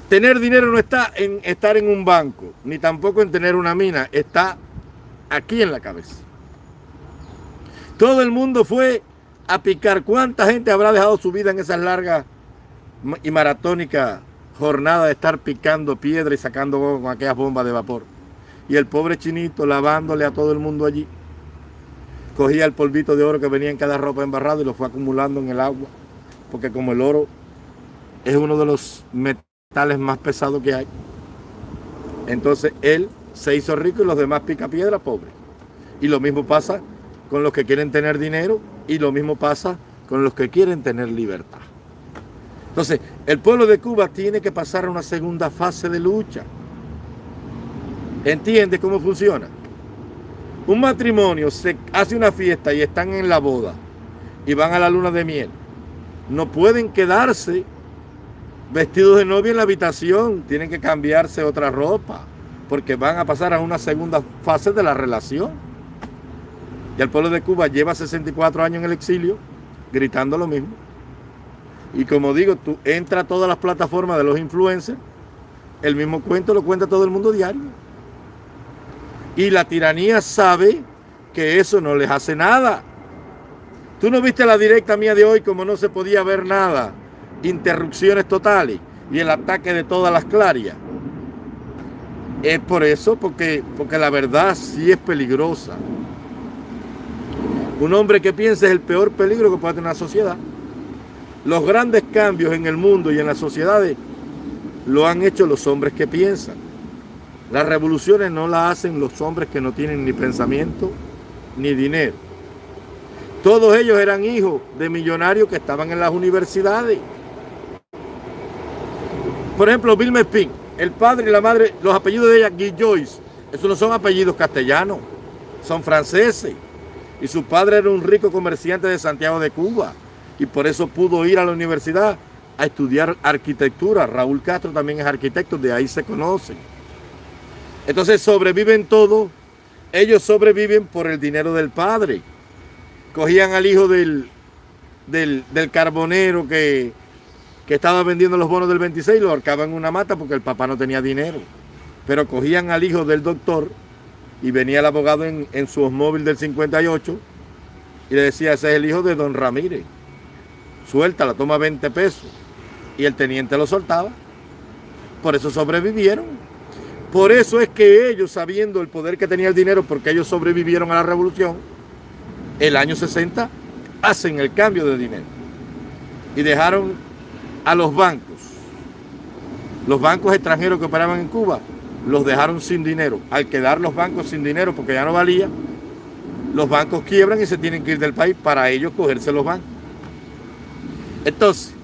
Tener dinero no está en estar en un banco, ni tampoco en tener una mina, está aquí en la cabeza. Todo el mundo fue a picar. ¿Cuánta gente habrá dejado su vida en esas largas y maratónicas jornadas de estar picando piedra y sacando con aquellas bombas de vapor? Y el pobre chinito lavándole a todo el mundo allí. Cogía el polvito de oro que venía en cada ropa embarrado y lo fue acumulando en el agua. Porque como el oro es uno de los metales más pesados que hay. Entonces él se hizo rico y los demás pica piedra pobre. Y lo mismo pasa con los que quieren tener dinero y lo mismo pasa con los que quieren tener libertad. Entonces, el pueblo de Cuba tiene que pasar a una segunda fase de lucha. ¿Entiende cómo funciona? Un matrimonio se hace una fiesta y están en la boda y van a la luna de miel. No pueden quedarse vestidos de novia en la habitación, tienen que cambiarse otra ropa, porque van a pasar a una segunda fase de la relación. Y el pueblo de Cuba lleva 64 años en el exilio, gritando lo mismo. Y como digo, tú entras a todas las plataformas de los influencers, el mismo cuento lo cuenta todo el mundo diario. Y la tiranía sabe que eso no les hace nada. Tú no viste la directa mía de hoy como no se podía ver nada interrupciones totales y el ataque de todas las clarias. Es por eso, porque, porque la verdad sí es peligrosa. Un hombre que piensa es el peor peligro que puede tener una sociedad. Los grandes cambios en el mundo y en las sociedades lo han hecho los hombres que piensan. Las revoluciones no las hacen los hombres que no tienen ni pensamiento ni dinero. Todos ellos eran hijos de millonarios que estaban en las universidades por ejemplo, Bill Mespin, el padre y la madre, los apellidos de ella, Joyce, esos no son apellidos castellanos, son franceses. Y su padre era un rico comerciante de Santiago de Cuba y por eso pudo ir a la universidad a estudiar arquitectura. Raúl Castro también es arquitecto, de ahí se conocen. Entonces sobreviven todos, ellos sobreviven por el dinero del padre. Cogían al hijo del, del, del carbonero que que estaba vendiendo los bonos del 26 y lo ahorcaban en una mata porque el papá no tenía dinero. Pero cogían al hijo del doctor y venía el abogado en, su móvil del 58 y le decía, ese es el hijo de don Ramírez. Suelta, la toma 20 pesos. Y el teniente lo soltaba. Por eso sobrevivieron. Por eso es que ellos, sabiendo el poder que tenía el dinero, porque ellos sobrevivieron a la revolución, el año 60 hacen el cambio de dinero. Y dejaron a los bancos. Los bancos extranjeros que operaban en Cuba los dejaron sin dinero. Al quedar los bancos sin dinero porque ya no valía, los bancos quiebran y se tienen que ir del país para ellos cogerse los bancos. Entonces,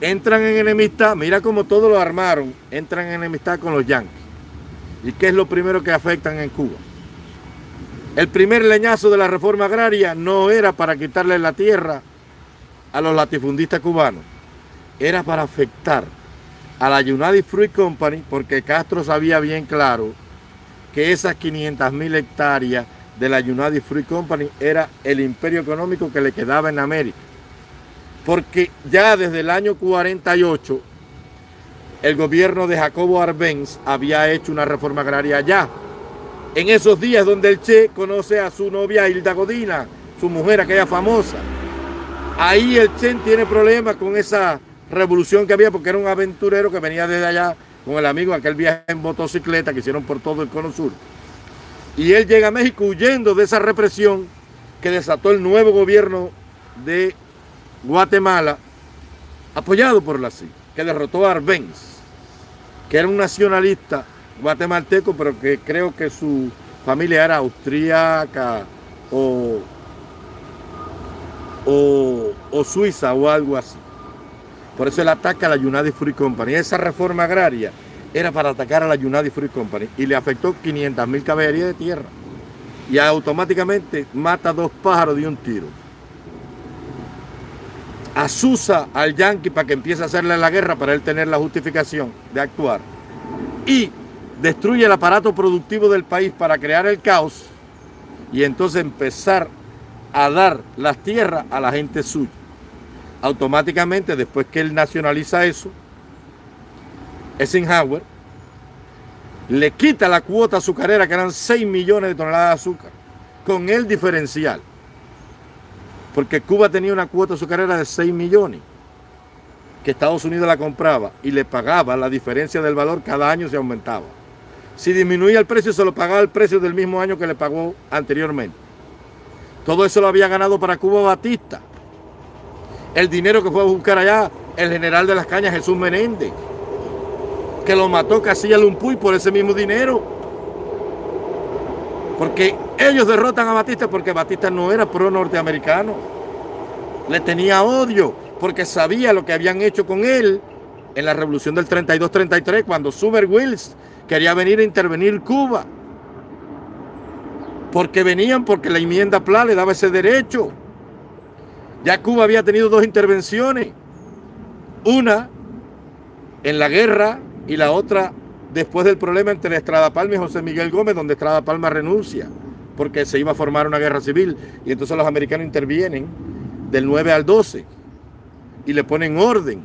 entran en enemistad, mira cómo todos lo armaron, entran en enemistad con los yanquis. ¿Y qué es lo primero que afectan en Cuba? El primer leñazo de la reforma agraria no era para quitarle la tierra a los latifundistas cubanos era para afectar a la United Fruit Company porque Castro sabía bien claro que esas 500 mil hectáreas de la United Fruit Company era el imperio económico que le quedaba en América. Porque ya desde el año 48 el gobierno de Jacobo Arbenz había hecho una reforma agraria allá. En esos días donde el Che conoce a su novia Hilda Godina, su mujer aquella famosa. Ahí el Che tiene problemas con esa revolución que había porque era un aventurero que venía desde allá con el amigo aquel viaje en motocicleta que hicieron por todo el cono sur. Y él llega a México huyendo de esa represión que desató el nuevo gobierno de Guatemala apoyado por la CIA, que derrotó a Arbenz, que era un nacionalista guatemalteco, pero que creo que su familia era austríaca o, o, suiza o algo así. Por eso él ataca a la United Free Company. Esa reforma agraria era para atacar a la United Free Company y le afectó 500 mil caballerías de tierra. Y automáticamente mata dos pájaros de un tiro. Asusa al Yankee para que empiece a hacerle la guerra para él tener la justificación de actuar. Y destruye el aparato productivo del país para crear el caos y entonces empezar a dar las tierras a la gente suya. Automáticamente, después que él nacionaliza eso, Eisenhower le quita la cuota azucarera, que eran 6 millones de toneladas de azúcar, con el diferencial. Porque Cuba tenía una cuota azucarera de 6 millones, que Estados Unidos la compraba y le pagaba la diferencia del valor, cada año se aumentaba. Si disminuía el precio, se lo pagaba el precio del mismo año que le pagó anteriormente. Todo eso lo había ganado para Cuba Batista. El dinero que fue a buscar allá el general de las cañas, Jesús Menéndez, que lo mató Casilla Lumpuy por ese mismo dinero. Porque ellos derrotan a Batista porque Batista no era pro norteamericano. Le tenía odio porque sabía lo que habían hecho con él en la revolución del 32-33 cuando Suber Wills quería venir a intervenir Cuba. Porque venían porque la enmienda PLA le daba ese derecho. Ya Cuba había tenido dos intervenciones. Una en la guerra y la otra después del problema entre Estrada Palma y José Miguel Gómez, donde Estrada Palma renuncia porque se iba a formar una guerra civil. Y entonces los americanos intervienen del 9 al 12 y le ponen orden.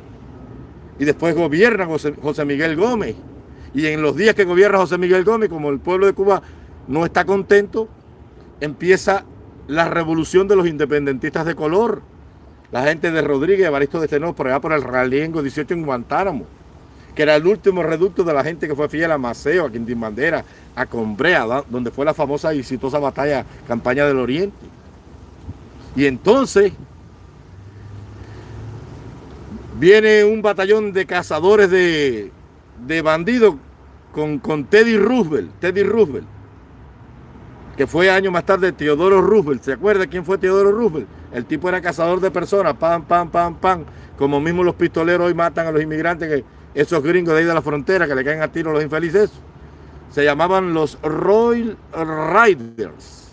Y después gobierna José, José Miguel Gómez. Y en los días que gobierna José Miguel Gómez, como el pueblo de Cuba no está contento, empieza la revolución de los independentistas de color. La gente de Rodríguez, Evaristo de Tenor, por allá por el Raliengo 18 en Guantánamo, que era el último reducto de la gente que fue fiel a Maceo, a Quintín Bandera, a Combrea, donde fue la famosa y exitosa batalla, campaña del Oriente. Y entonces viene un batallón de cazadores de, de bandido con, con Teddy Roosevelt, Teddy Roosevelt, que fue años más tarde Teodoro Roosevelt. ¿Se acuerda quién fue Teodoro Roosevelt? El tipo era cazador de personas, pam, pam, pam, pam. Como mismo los pistoleros hoy matan a los inmigrantes, que esos gringos de ahí de la frontera que le caen a tiro a los infelices. Se llamaban los Royal Riders.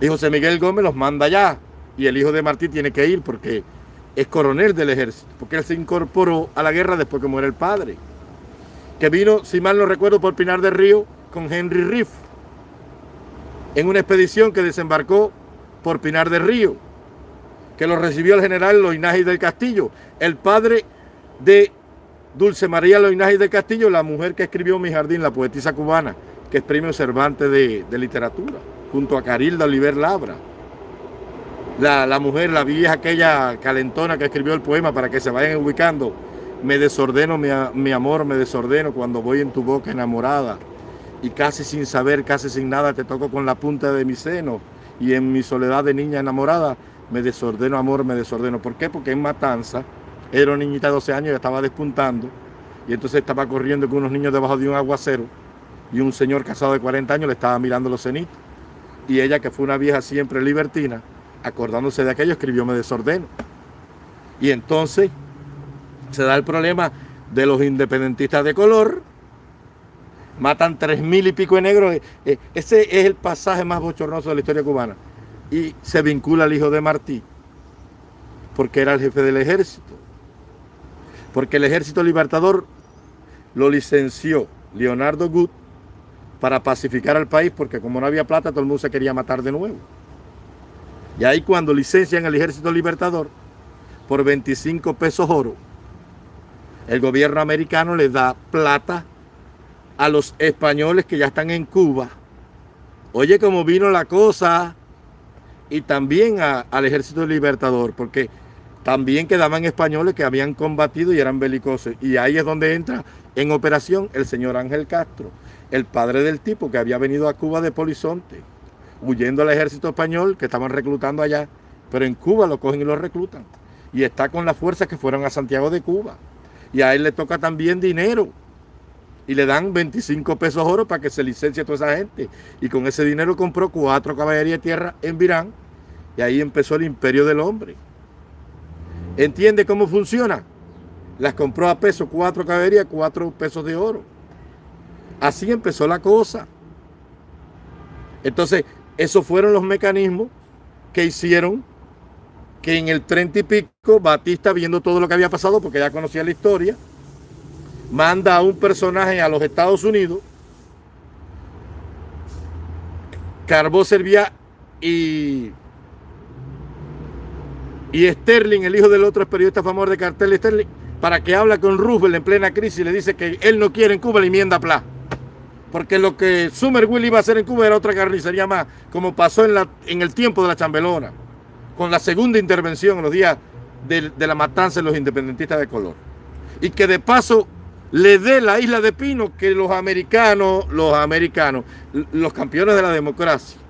Y José Miguel Gómez los manda allá. Y el hijo de Martí tiene que ir porque es coronel del ejército, porque él se incorporó a la guerra después que muere el padre, que vino, si mal no recuerdo, por Pinar del Río con Henry Riff, en una expedición que desembarcó por Pinar del Río, que lo recibió el general Loinaje del Castillo, el padre de Dulce María Loinaje del Castillo, la mujer que escribió Mi Jardín, la poetisa cubana, que es premio Cervantes de, de literatura, junto a Carilda Oliver Labra la, mujer, la vieja aquella calentona que escribió el poema para que se vayan ubicando. Me desordeno, mi, mi amor, me desordeno cuando voy en tu boca enamorada y casi sin saber, casi sin nada, te toco con la punta de mi seno y en mi soledad de niña enamorada me desordeno, amor, me desordeno. ¿Por qué? Porque en Matanza era una niñita de 12 años y estaba despuntando y entonces estaba corriendo con unos niños debajo de un aguacero y un señor casado de 40 años le estaba mirando los cenitos y ella que fue una vieja siempre libertina acordándose de aquello, escribió Me desordeno. Y entonces se da el problema de los independentistas de color, matan tres mil y pico de negros. Eh, eh, ese es el pasaje más bochornoso de la historia cubana. Y se vincula al hijo de Martí, porque era el jefe del ejército. Porque el ejército libertador lo licenció Leonardo Gut para pacificar al país, porque como no había plata, todo el mundo se quería matar de nuevo. Y ahí cuando licencian el Ejército Libertador por 25 pesos oro, el gobierno americano le da plata a los españoles que ya están en Cuba. Oye cómo vino la cosa y también al Ejército Libertador, porque también quedaban españoles que habían combatido y eran belicosos. Y ahí es donde entra en operación el señor Ángel Castro, el padre del tipo que había venido a Cuba de Polizonte huyendo al ejército español que estaban reclutando allá, pero en Cuba lo cogen y lo reclutan. y está con las fuerzas que fueron a Santiago de Cuba. Y a él le toca también dinero. Y le dan 25 pesos oro para que se licencie a toda esa gente. Y con ese dinero compró cuatro caballerías de tierra en Virán. Y ahí empezó el imperio del hombre. ¿Entiende cómo funciona? Las compró a peso, cuatro caballerías, cuatro pesos de oro. Así empezó la cosa. Entonces, esos fueron los mecanismos que hicieron que en el 30 y pico, Batista, viendo todo lo que había pasado, porque ya conocía la historia, manda a un personaje a los Estados Unidos, Carbó Servia y, y Sterling, el hijo del otro periodista famoso de cartel Sterling, para que habla con Roosevelt en plena crisis y le dice que él no quiere en Cuba la enmienda Pla. Porque lo que Will iba a hacer en Cuba era otra carnicería más, como pasó en, la, en el tiempo de la chambelona con la segunda intervención en los días de, la matanza de los independentistas de color. Y que de paso le dé la isla de Pino que los americanos, los americanos, los campeones de la democracia,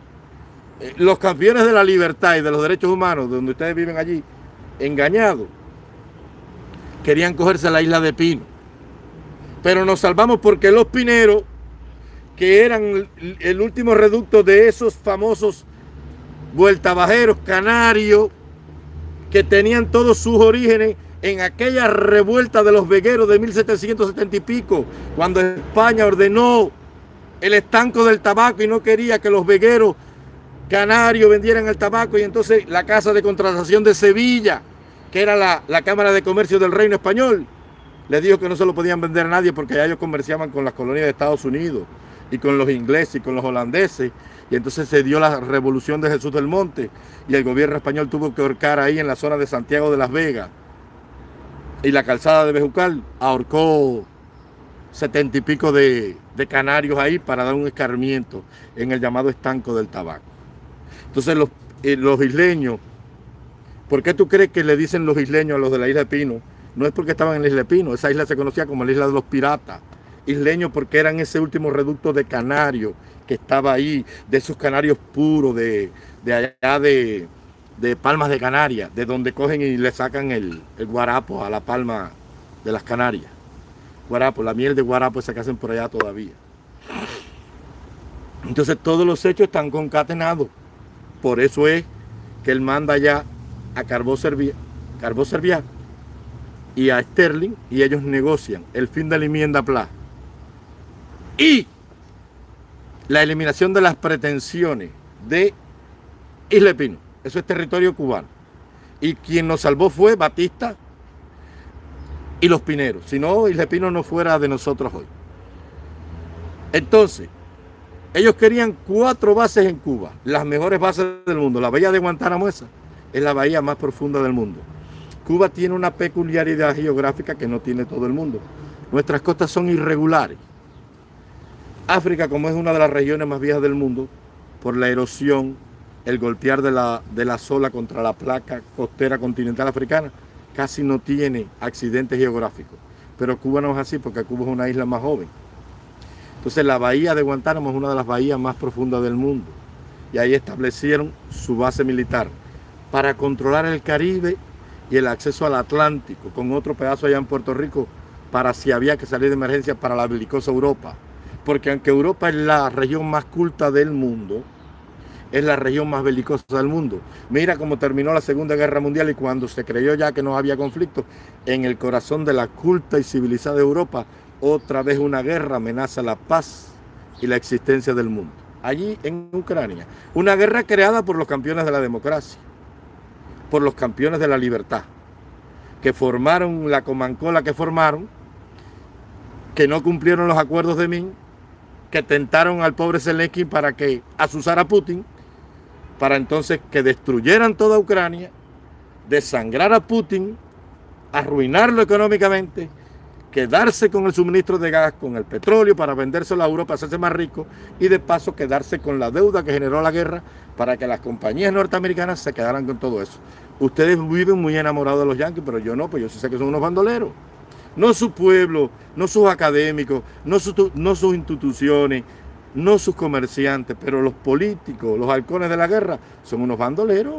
eh, los campeones de la libertad y de los derechos humanos, donde ustedes viven allí, engañados, querían cogerse la isla de Pino. Pero nos salvamos porque los pineros, que eran el último reducto de esos famosos vueltabajeros canarios que tenían todos sus orígenes en aquella revuelta de los vegueros de 1770 y pico, cuando España ordenó el estanco del tabaco y no quería que los vegueros canarios vendieran el tabaco y entonces la Casa de Contratación de Sevilla, que era la, la Cámara de Comercio del Reino Español, le dijo que no se lo podían vender a nadie porque ya ellos comerciaban con las colonias de Estados Unidos y con los ingleses y con los holandeses y entonces se dio la revolución de Jesús del Monte y el gobierno español tuvo que ahorcar ahí en la zona de Santiago de las Vegas. Y la calzada de Bejucal ahorcó setenta y pico de, canarios ahí para dar un escarmiento en el llamado estanco del tabaco. Entonces los, eh, los isleños, ¿por qué tú crees que le dicen los isleños a los de la isla de Pino? No es porque estaban en la isla de Pino, esa isla se conocía como la isla de los piratas. Isleños porque eran ese último reducto de canarios que estaba ahí, de esos canarios puros, de, allá de, Palmas de Canarias, de donde cogen y le sacan el, guarapo a la palma de las Canarias. Guarapo, la miel de guarapo esa que hacen por allá todavía. Entonces todos los hechos están concatenados. Por eso es que él manda ya a Carbó Servia, y a Sterling y ellos negocian el fin de la enmienda PLA. Y la eliminación de las pretensiones de Isla Pino. Eso es territorio cubano. Y quien nos salvó fue Batista y los pineros. Si no, Isla Pino no fuera de nosotros hoy. Entonces, ellos querían cuatro bases en Cuba, las mejores bases del mundo. La bahía de Guantánamo es la bahía más profunda del mundo. Cuba tiene una peculiaridad geográfica que no tiene todo el mundo. Nuestras costas son irregulares. África, como es una de las regiones más viejas del mundo, por la erosión, el golpear de la, de la sola contra la placa costera continental africana, casi no tiene accidentes geográficos. Pero Cuba no es así porque Cuba es una isla más joven. Entonces la bahía de Guantánamo es una de las bahías más profundas del mundo. Y ahí establecieron su base militar para controlar el Caribe y el acceso al Atlántico, con otro pedazo allá en Puerto Rico, para si había que salir de emergencia para la belicosa Europa porque aunque Europa es la región más culta del mundo, es la región más belicosa del mundo. Mira cómo terminó la Segunda Guerra Mundial y cuando se creyó ya que no había conflicto, en el corazón de la culta y civilizada Europa, otra vez una guerra amenaza la paz y la existencia del mundo. Allí en Ucrania, una guerra creada por los campeones de la democracia, por los campeones de la libertad, que formaron la comancola que formaron, que no cumplieron los acuerdos de Minsk que tentaron al pobre Zelensky para que asusara a Putin, para entonces que destruyeran toda Ucrania, desangrar a Putin, arruinarlo económicamente, quedarse con el suministro de gas, con el petróleo para vendérselo a Europa, hacerse más rico y de paso quedarse con la deuda que generó la guerra para que las compañías norteamericanas se quedaran con todo eso. Ustedes viven muy enamorados de los yanquis, pero yo no, pues yo sí sé que son unos bandoleros no su pueblo, no sus académicos, no, no sus instituciones, no sus comerciantes, pero los políticos, los halcones de la guerra, son unos bandoleros.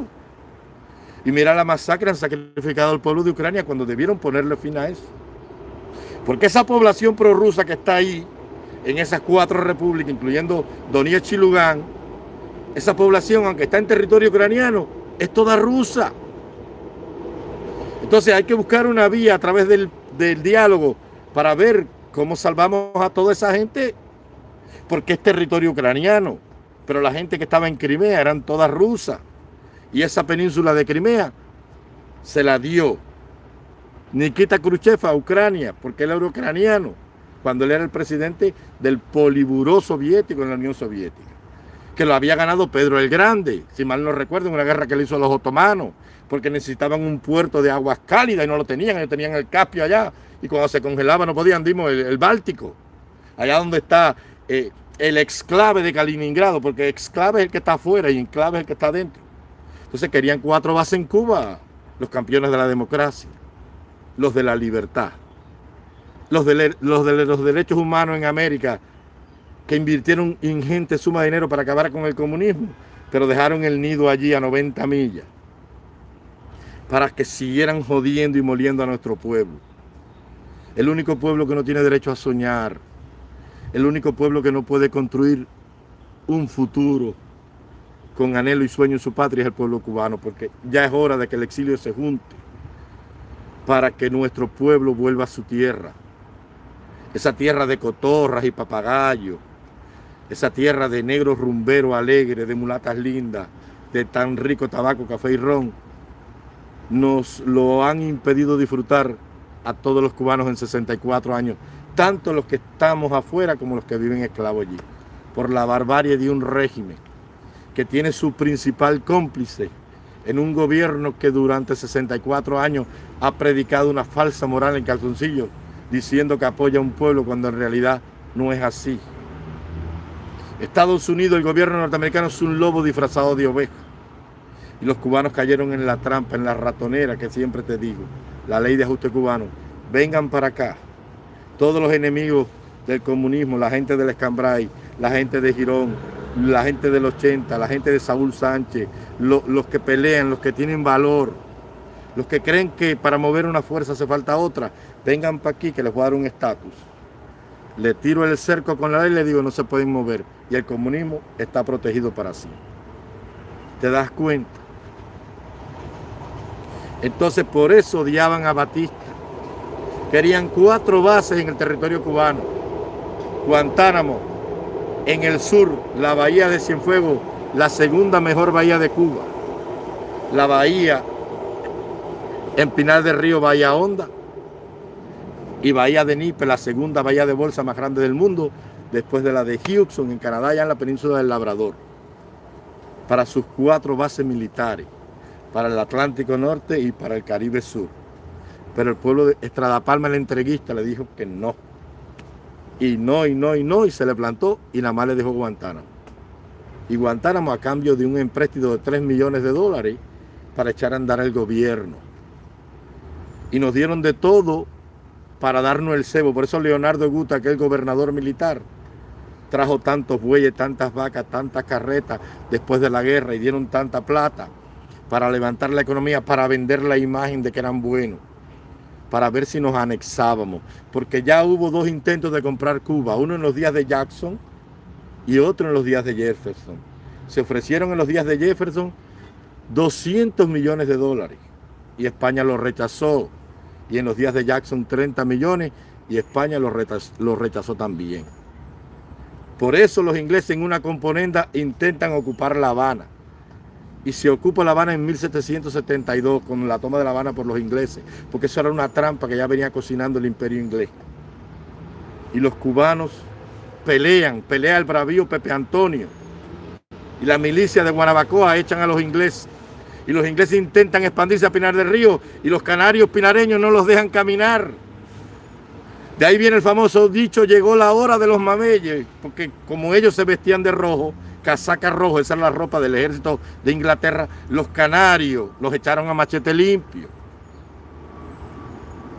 Y mira la masacre, han sacrificado al pueblo de Ucrania cuando debieron ponerle fin a eso. Porque esa población prorrusa que está ahí, en esas cuatro repúblicas, incluyendo Donetsk y Lugan, esa población, aunque está en territorio ucraniano, es toda rusa. Entonces hay que buscar una vía a través del, del diálogo para ver cómo salvamos a toda esa gente, porque es territorio ucraniano. Pero la gente que estaba en Crimea eran todas rusas. Y esa península de Crimea se la dio Nikita Khrushchev a Ucrania, porque él era ucraniano, cuando él era el presidente del poliburó soviético en la Unión Soviética, que lo había ganado Pedro el Grande, si mal no recuerdo, en una guerra que le hizo a los otomanos, porque necesitaban un puerto de aguas cálidas y no lo tenían, ellos tenían el Caspio allá, y cuando se congelaba no podían, dimos, el, Báltico, allá donde está eh, el exclave de Kaliningrado, porque exclave es el que está afuera y enclave es el que está adentro. Entonces querían cuatro bases en Cuba, los campeones de la democracia, los de la libertad, los de, los de los derechos humanos en América, que invirtieron ingente suma de dinero para acabar con el comunismo, pero dejaron el nido allí a 90 millas, para que siguieran jodiendo y moliendo a nuestro pueblo. El único pueblo que no tiene derecho a soñar, el único pueblo que no puede construir un futuro con anhelo y sueño en su patria es el pueblo cubano, porque ya es hora de que el exilio se junte para que nuestro pueblo vuelva a su tierra. Esa tierra de cotorras y papagayos, esa tierra de negros rumberos alegres, de mulatas lindas, de tan rico tabaco, café y ron, nos lo han impedido disfrutar a todos los cubanos en 64 años tanto los que estamos afuera como los que viven esclavos allí, por la barbarie de un régimen que tiene su principal cómplice en un gobierno que durante 64 años ha predicado una falsa moral en calzoncillo, diciendo que apoya a un pueblo cuando en realidad no es así. Estados Unidos, el gobierno norteamericano es un lobo disfrazado de oveja. Y los cubanos cayeron en la trampa, en la ratonera que siempre te digo, la ley de ajuste cubano. Vengan para acá todos los enemigos del comunismo, la gente del Escambray, la gente de Girón, la gente del 80, la gente de Saúl Sánchez, los que pelean, los que tienen valor, los que creen que para mover una fuerza hace falta otra, vengan para aquí que les voy a dar un estatus. Le tiro el cerco con la ley y le digo no se pueden mover. Y el comunismo está protegido para sí. ¿Te das cuenta? Entonces por eso odiaban a Batista Querían cuatro bases en el territorio cubano. Guantánamo, en el sur, la bahía de Cienfuegos, la segunda mejor bahía de Cuba. La bahía en Pinar del Río, Bahía Honda. Y Bahía de Nipe, la segunda bahía de bolsa más grande del mundo, después de la de Houston, en Canadá, ya en la península del Labrador. Para sus cuatro bases militares, para el Atlántico Norte y para el Caribe Sur. Pero el pueblo de Estrada Palma, el entreguista, le dijo que no. Y no, y no, y no, y se le plantó y nada más le dejó Guantánamo. Y Guantánamo a cambio de un empréstito de 3 millones de dólares para echar a andar el gobierno. Y nos dieron de todo para darnos el cebo. Por eso Leonardo Guta, que es gobernador militar, trajo tantos bueyes, tantas vacas, tantas carretas después de la guerra y dieron tanta plata para levantar la economía, para vender la imagen de que eran buenos para ver si nos anexábamos, porque ya hubo dos intentos de comprar Cuba, uno en los días de Jackson y otro en los días de Jefferson. Se ofrecieron en los días de Jefferson 200 millones de dólares y España lo rechazó, y en los días de Jackson 30 millones y España lo rechazó, rechazó también. Por eso los ingleses en una componenda intentan ocupar La Habana y se ocupa La Habana en 1772 con la toma de La Habana por los ingleses, porque eso era una trampa que ya venía cocinando el imperio inglés. Y los cubanos pelean, pelea el bravío Pepe Antonio. Y la milicia de Guanabacoa echan a los ingleses. Y los ingleses intentan expandirse a Pinar del Río y los canarios pinareños no los dejan caminar. De ahí viene el famoso dicho, llegó la hora de los mameyes, porque como ellos se vestían de rojo, casaca rojo, esa es la ropa del ejército de Inglaterra, los canarios los echaron a machete limpio.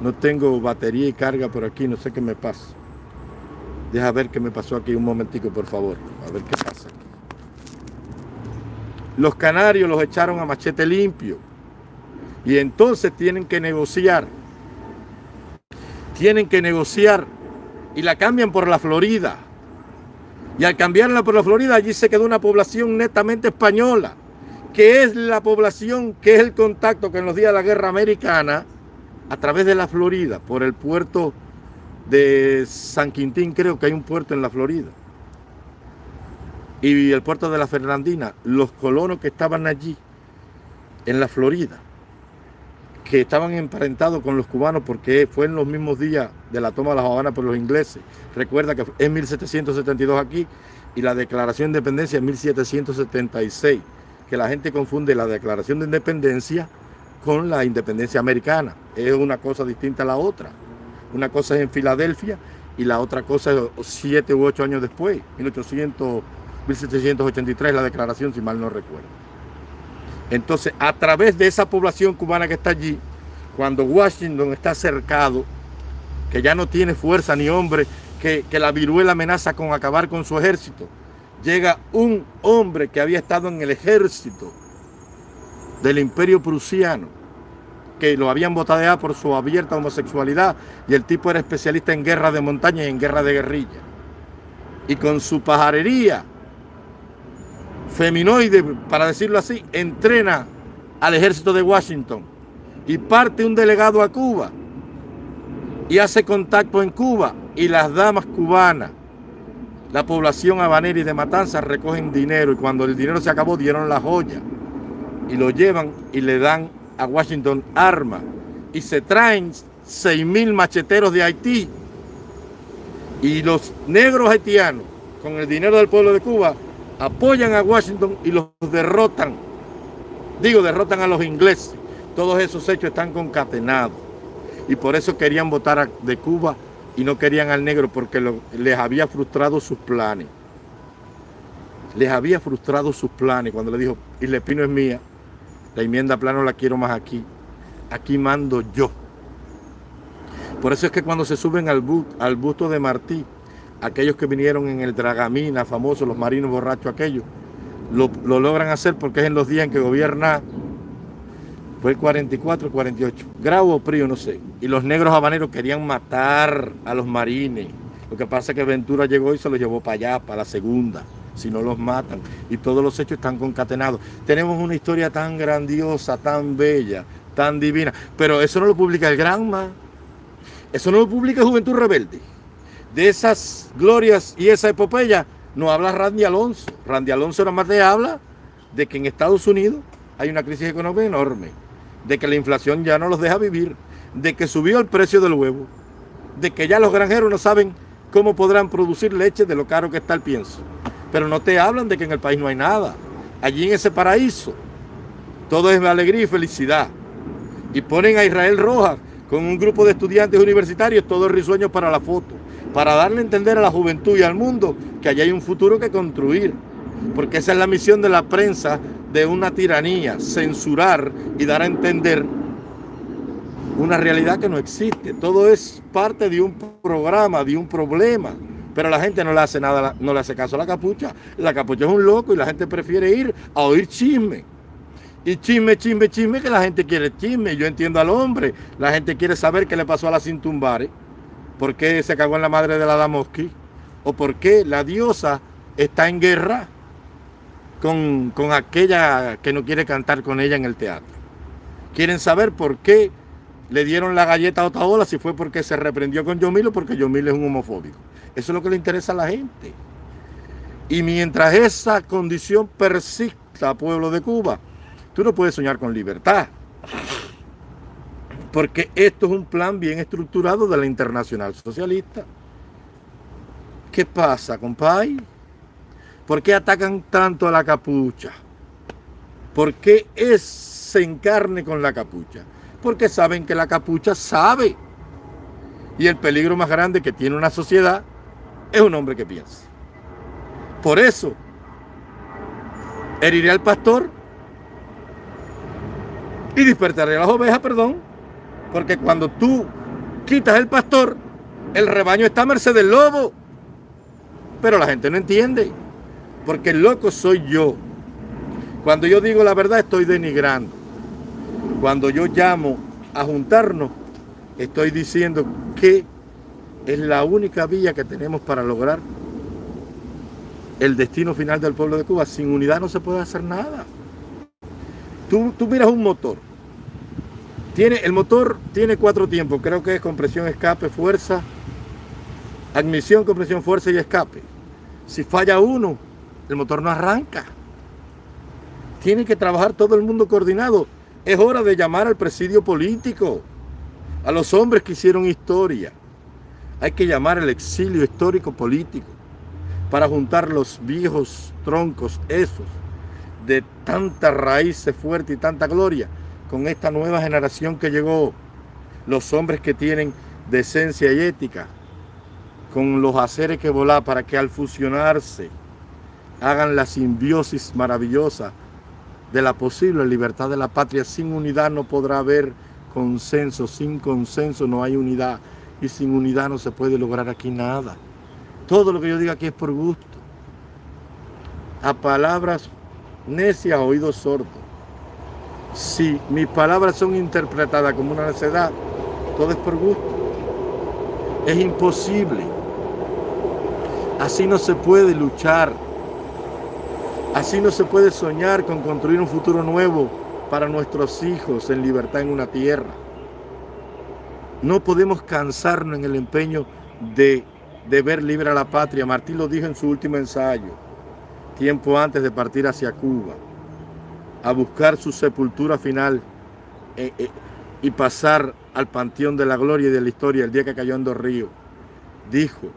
No tengo batería y carga por aquí, no sé qué me pasa. Deja ver qué me pasó aquí un momentico, por favor. A ver qué pasa Los canarios los echaron a machete limpio. Y entonces tienen que negociar. Tienen que negociar y la cambian por la Florida. Y al cambiarla por la Florida, allí se quedó una población netamente española, que es la población, que es el contacto que en los días de la guerra americana, a través de la Florida, por el puerto de San Quintín, creo que hay un puerto en la Florida, y el puerto de la Fernandina, los colonos que estaban allí, en la Florida, que estaban emparentados con los cubanos porque fue en los mismos días de la toma de la Habana por los ingleses. Recuerda que es 1772 aquí y la declaración de independencia es 1776, que la gente confunde la declaración de independencia con la independencia americana. Es una cosa distinta a la otra. Una cosa es en Filadelfia y la otra cosa es siete u ocho años después, 1800, 1783, la declaración, si mal no recuerdo. Entonces, a través de esa población cubana que está allí, cuando Washington está cercado, que ya no tiene fuerza ni hombre, que, la viruela amenaza con acabar con su ejército, llega un hombre que había estado en el ejército del imperio prusiano, que lo habían botadeado por su abierta homosexualidad, y el tipo era especialista en guerra de montaña y en guerra de guerrilla. Y con su pajarería feminoide, para decirlo así, entrena al ejército de Washington y parte un delegado a Cuba y hace contacto en Cuba y las damas cubanas, la población habanera y de Matanzas recogen dinero y cuando el dinero se acabó dieron la joya y lo llevan y le dan a Washington armas y se traen 6 mil macheteros de Haití y los negros haitianos con el dinero del pueblo de Cuba apoyan a Washington y los derrotan. Digo, derrotan a los ingleses. Todos esos hechos están concatenados. Y por eso querían votar de Cuba y no querían al negro porque les había frustrado sus planes. Les había frustrado sus planes cuando le dijo, y le Pino es mía, la enmienda plano la quiero más aquí. Aquí mando yo. Por eso es que cuando se suben al, al busto de Martí, aquellos que vinieron en el Dragamina, famoso, los marinos borrachos aquellos, lo, logran hacer porque es en los días en que gobierna, fue el 44, 48, Grau o Prío, no sé. Y los negros habaneros querían matar a los marines. Lo que pasa es que Ventura llegó y se los llevó para allá, para la segunda, si no los matan. Y todos los hechos están concatenados. Tenemos una historia tan grandiosa, tan bella, tan divina. Pero eso no lo publica el Granma. Eso no lo publica Juventud Rebelde de esas glorias y esa epopeya no habla Randy Alonso. Randy Alonso nada más te habla de que en Estados Unidos hay una crisis económica enorme, de que la inflación ya no los deja vivir, de que subió el precio del huevo, de que ya los granjeros no saben cómo podrán producir leche de lo caro que está el pienso. Pero no te hablan de que en el país no hay nada. Allí en ese paraíso todo es alegría y felicidad. Y ponen a Israel Rojas con un grupo de estudiantes universitarios, todo risueño para la foto para darle a entender a la juventud y al mundo que allá hay un futuro que construir. Porque esa es la misión de la prensa de una tiranía, censurar y dar a entender una realidad que no existe. Todo es parte de un programa, de un problema. Pero la gente no le hace nada, no le hace caso a la capucha. La capucha es un loco y la gente prefiere ir a oír chisme. Y chisme, chisme, chisme, que la gente quiere chisme. Yo entiendo al hombre. La gente quiere saber qué le pasó a la Cintumbare. ¿Por qué se cagó en la madre de la Damoski? ¿O por qué la diosa está en guerra con, aquella que no quiere cantar con ella en el teatro? Quieren saber por qué le dieron la galleta a Otaola, si fue porque se reprendió con Yomil o porque Yomil es un homofóbico. Eso es lo que le interesa a la gente. Y mientras esa condición persista, pueblo de Cuba, tú no puedes soñar con libertad porque esto es un plan bien estructurado de la Internacional Socialista. ¿Qué pasa, compay? ¿Por qué atacan tanto a la capucha? ¿Por qué es, se encarne con la capucha? Porque saben que la capucha sabe. Y el peligro más grande que tiene una sociedad es un hombre que piensa. Por eso, heriré al pastor y despertaré a las ovejas, perdón, porque cuando tú quitas el pastor, el rebaño está a merced del lobo. Pero la gente no entiende, porque el loco soy yo. Cuando yo digo la verdad estoy denigrando. Cuando yo llamo a juntarnos, estoy diciendo que es la única vía que tenemos para lograr el destino final del pueblo de Cuba. Sin unidad no se puede hacer nada. Tú, tú miras un motor. Tiene, el motor tiene cuatro tiempos. Creo que es compresión, escape, fuerza, admisión, compresión, fuerza y escape. Si falla uno, el motor no arranca. Tiene que trabajar todo el mundo coordinado. Es hora de llamar al presidio político, a los hombres que hicieron historia. Hay que llamar al exilio histórico político para juntar los viejos troncos esos de tanta raíz fuerte y tanta gloria con esta nueva generación que llegó, los hombres que tienen decencia y ética, con los haceres que volar para que al fusionarse hagan la simbiosis maravillosa de la posible libertad de la patria. Sin unidad no podrá haber consenso, sin consenso no hay unidad y sin unidad no se puede lograr aquí nada. Todo lo que yo diga aquí es por gusto. A palabras necias, oídos sordos. Si mis palabras son interpretadas como una necedad, todo es por gusto. Es imposible. Así no se puede luchar. Así no se puede soñar con construir un futuro nuevo para nuestros hijos en libertad en una tierra. No podemos cansarnos en el empeño de de ver libre a la patria. Martín lo dijo en su último ensayo, tiempo antes de partir hacia Cuba, a buscar su sepultura final eh, eh, y pasar al panteón de la gloria y de la historia el día que cayó en dos ríos. Dijo,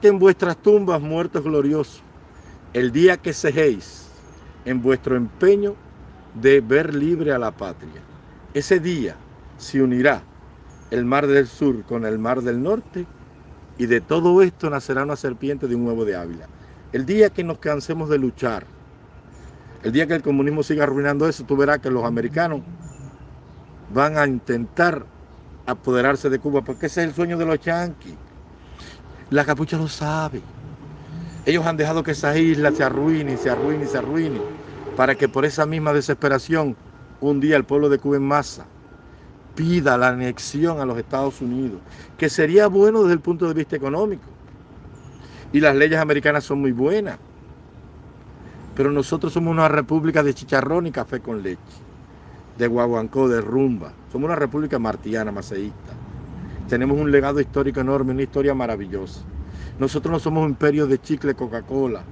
que en vuestras tumbas muertos gloriosos, el día que sejéis en vuestro empeño de ver libre a la patria. Ese día se unirá el mar del sur con el mar del norte, y de todo esto nacerá una serpiente de un huevo de Ávila. El día que nos cansemos de luchar, el día que el comunismo siga arruinando eso, tú verás que los americanos van a intentar apoderarse de Cuba, porque ese es el sueño de los yanquis. La capucha lo sabe. Ellos han dejado que esa isla se arruine, se arruine, se arruine, para que por esa misma desesperación, un día el pueblo de Cuba en masa pida la anexión a los Estados Unidos, que sería bueno desde el punto de vista económico. Y las leyes americanas son muy buenas. Pero nosotros somos una república de chicharrón y café con leche, de guaguancó, de rumba. Somos una república martiana, maceísta. Tenemos un legado histórico enorme, una historia maravillosa. Nosotros no somos un imperio de chicle, Coca-Cola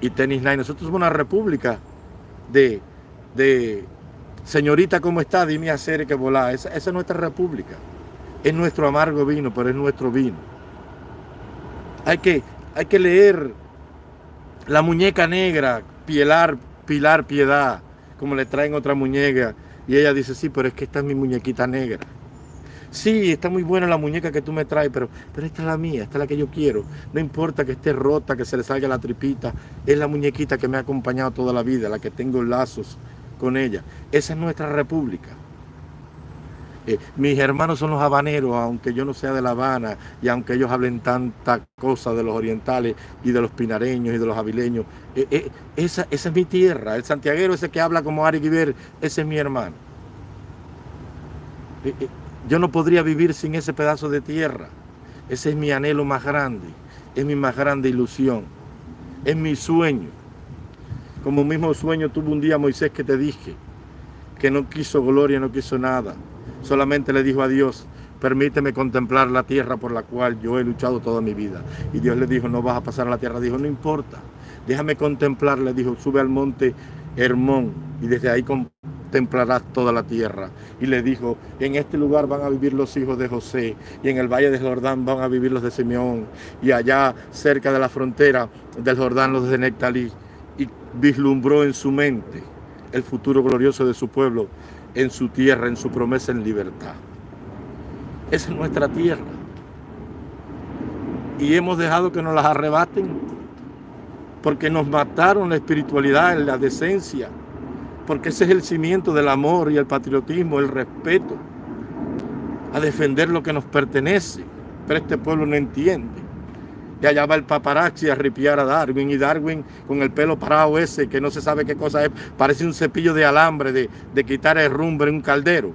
y tenis night. Nosotros somos una república de, de Señorita, ¿cómo está? Dime hacer que volar. Esa, es nuestra república. Es nuestro amargo vino, pero es nuestro vino. Hay que, hay que leer La muñeca negra, Pilar, Pilar Piedad, como le traen otra muñeca. Y ella dice, sí, pero es que esta es mi muñequita negra. Sí, está muy buena la muñeca que tú me traes, pero, pero esta es la mía, esta es la que yo quiero. No importa que esté rota, que se le salga la tripita, es la muñequita que me ha acompañado toda la vida, la que tengo lazos con ella. Esa es nuestra república. Eh, mis hermanos son los habaneros, aunque yo no sea de La Habana y aunque ellos hablen tanta cosa de los orientales y de los pinareños y de los avileños, eh, eh, esa, esa, es mi tierra. El santiaguero ese que habla como Ari Guiber, ese es mi hermano. yo no podría vivir sin ese pedazo de tierra. Ese es mi anhelo más grande, es mi más grande ilusión, es mi sueño. Como mismo sueño tuvo un día Moisés que te dije, que no quiso gloria, no quiso nada. Solamente le dijo a Dios, permíteme contemplar la tierra por la cual yo he luchado toda mi vida. Y Dios le dijo, no vas a pasar a la tierra. Dijo, no importa, déjame contemplar. Le dijo, sube al monte Hermón y desde ahí contemplarás toda la tierra. Y le dijo, en este lugar van a vivir los hijos de José y en el valle de Jordán van a vivir los de Simeón y allá cerca de la frontera del Jordán los de Nectalí y vislumbró en su mente el futuro glorioso de su pueblo, en su tierra, en su promesa en libertad. Esa es nuestra tierra. Y hemos dejado que nos las arrebaten porque nos mataron la espiritualidad, la decencia, porque ese es el cimiento del amor y el patriotismo, el respeto, a defender lo que nos pertenece. Pero este pueblo no entiende Y allá va el paparazzi a ripiar a Darwin. Y Darwin con el pelo parado ese, que no se sabe qué cosa es, parece un cepillo de alambre de, de quitar el rumbre en un caldero.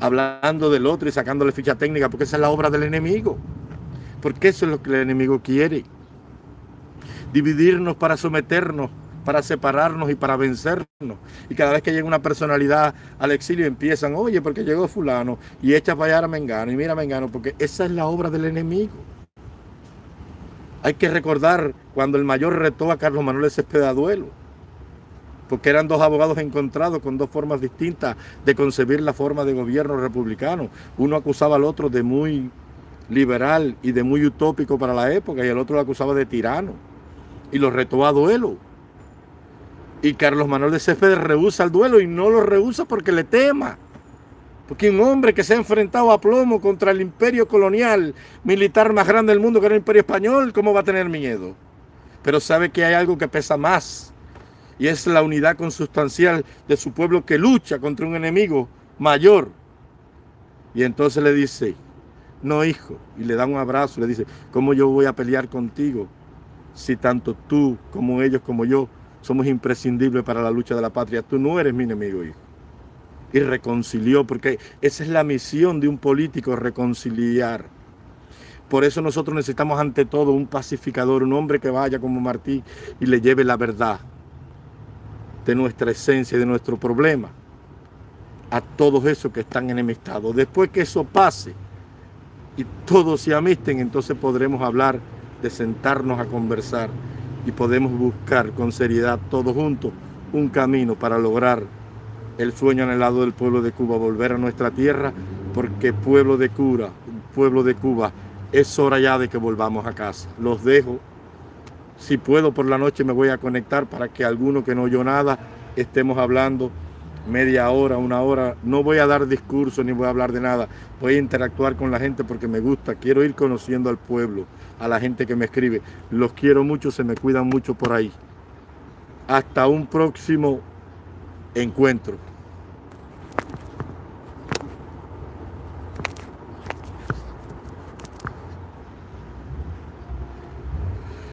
Hablando del otro y sacándole ficha técnica, porque esa es la obra del enemigo. Porque eso es lo que el enemigo quiere. Dividirnos para someternos para separarnos y para vencernos. Y cada vez que llega una personalidad al exilio empiezan, oye, porque llegó fulano y echa para allá a Mengano y mira a Mengano, porque esa es la obra del enemigo. Hay que recordar cuando el mayor retó a Carlos Manuel Céspedes a duelo, porque eran dos abogados encontrados con dos formas distintas de concebir la forma de gobierno republicano. Uno acusaba al otro de muy liberal y de muy utópico para la época y el otro lo acusaba de tirano y lo retó a duelo. Y Carlos Manuel de Céspedes rehúsa el duelo y no lo rehúsa porque le tema. Porque un hombre que se ha enfrentado a plomo contra el imperio colonial militar más grande del mundo que era el imperio español, ¿cómo va a tener miedo? Pero sabe que hay algo que pesa más y es la unidad consustancial de su pueblo que lucha contra un enemigo mayor. Y entonces le dice, no hijo, y le da un abrazo, le dice, ¿cómo yo voy a pelear contigo si tanto tú como ellos como yo somos imprescindibles para la lucha de la patria. Tú no eres mi enemigo, hijo. Y reconcilió, porque esa es la misión de un político, reconciliar. Por eso nosotros necesitamos ante todo un pacificador, un hombre que vaya como Martí y le lleve la verdad de nuestra esencia y de nuestro problema a todos esos que están enemistados. Después que eso pase y todos se amisten, entonces podremos hablar de sentarnos a conversar y podemos buscar con seriedad todos juntos un camino para lograr el sueño anhelado del pueblo de Cuba, volver a nuestra tierra, porque pueblo de Cuba, pueblo de Cuba, es hora ya de que volvamos a casa. Los dejo. Si puedo por la noche me voy a conectar para que alguno que no oyó nada estemos hablando media hora, una hora. No voy a dar discurso ni voy a hablar de nada. Voy a interactuar con la gente porque me gusta. Quiero ir conociendo al pueblo, a la gente que me escribe. Los quiero mucho, se me cuidan mucho por ahí. Hasta un próximo encuentro.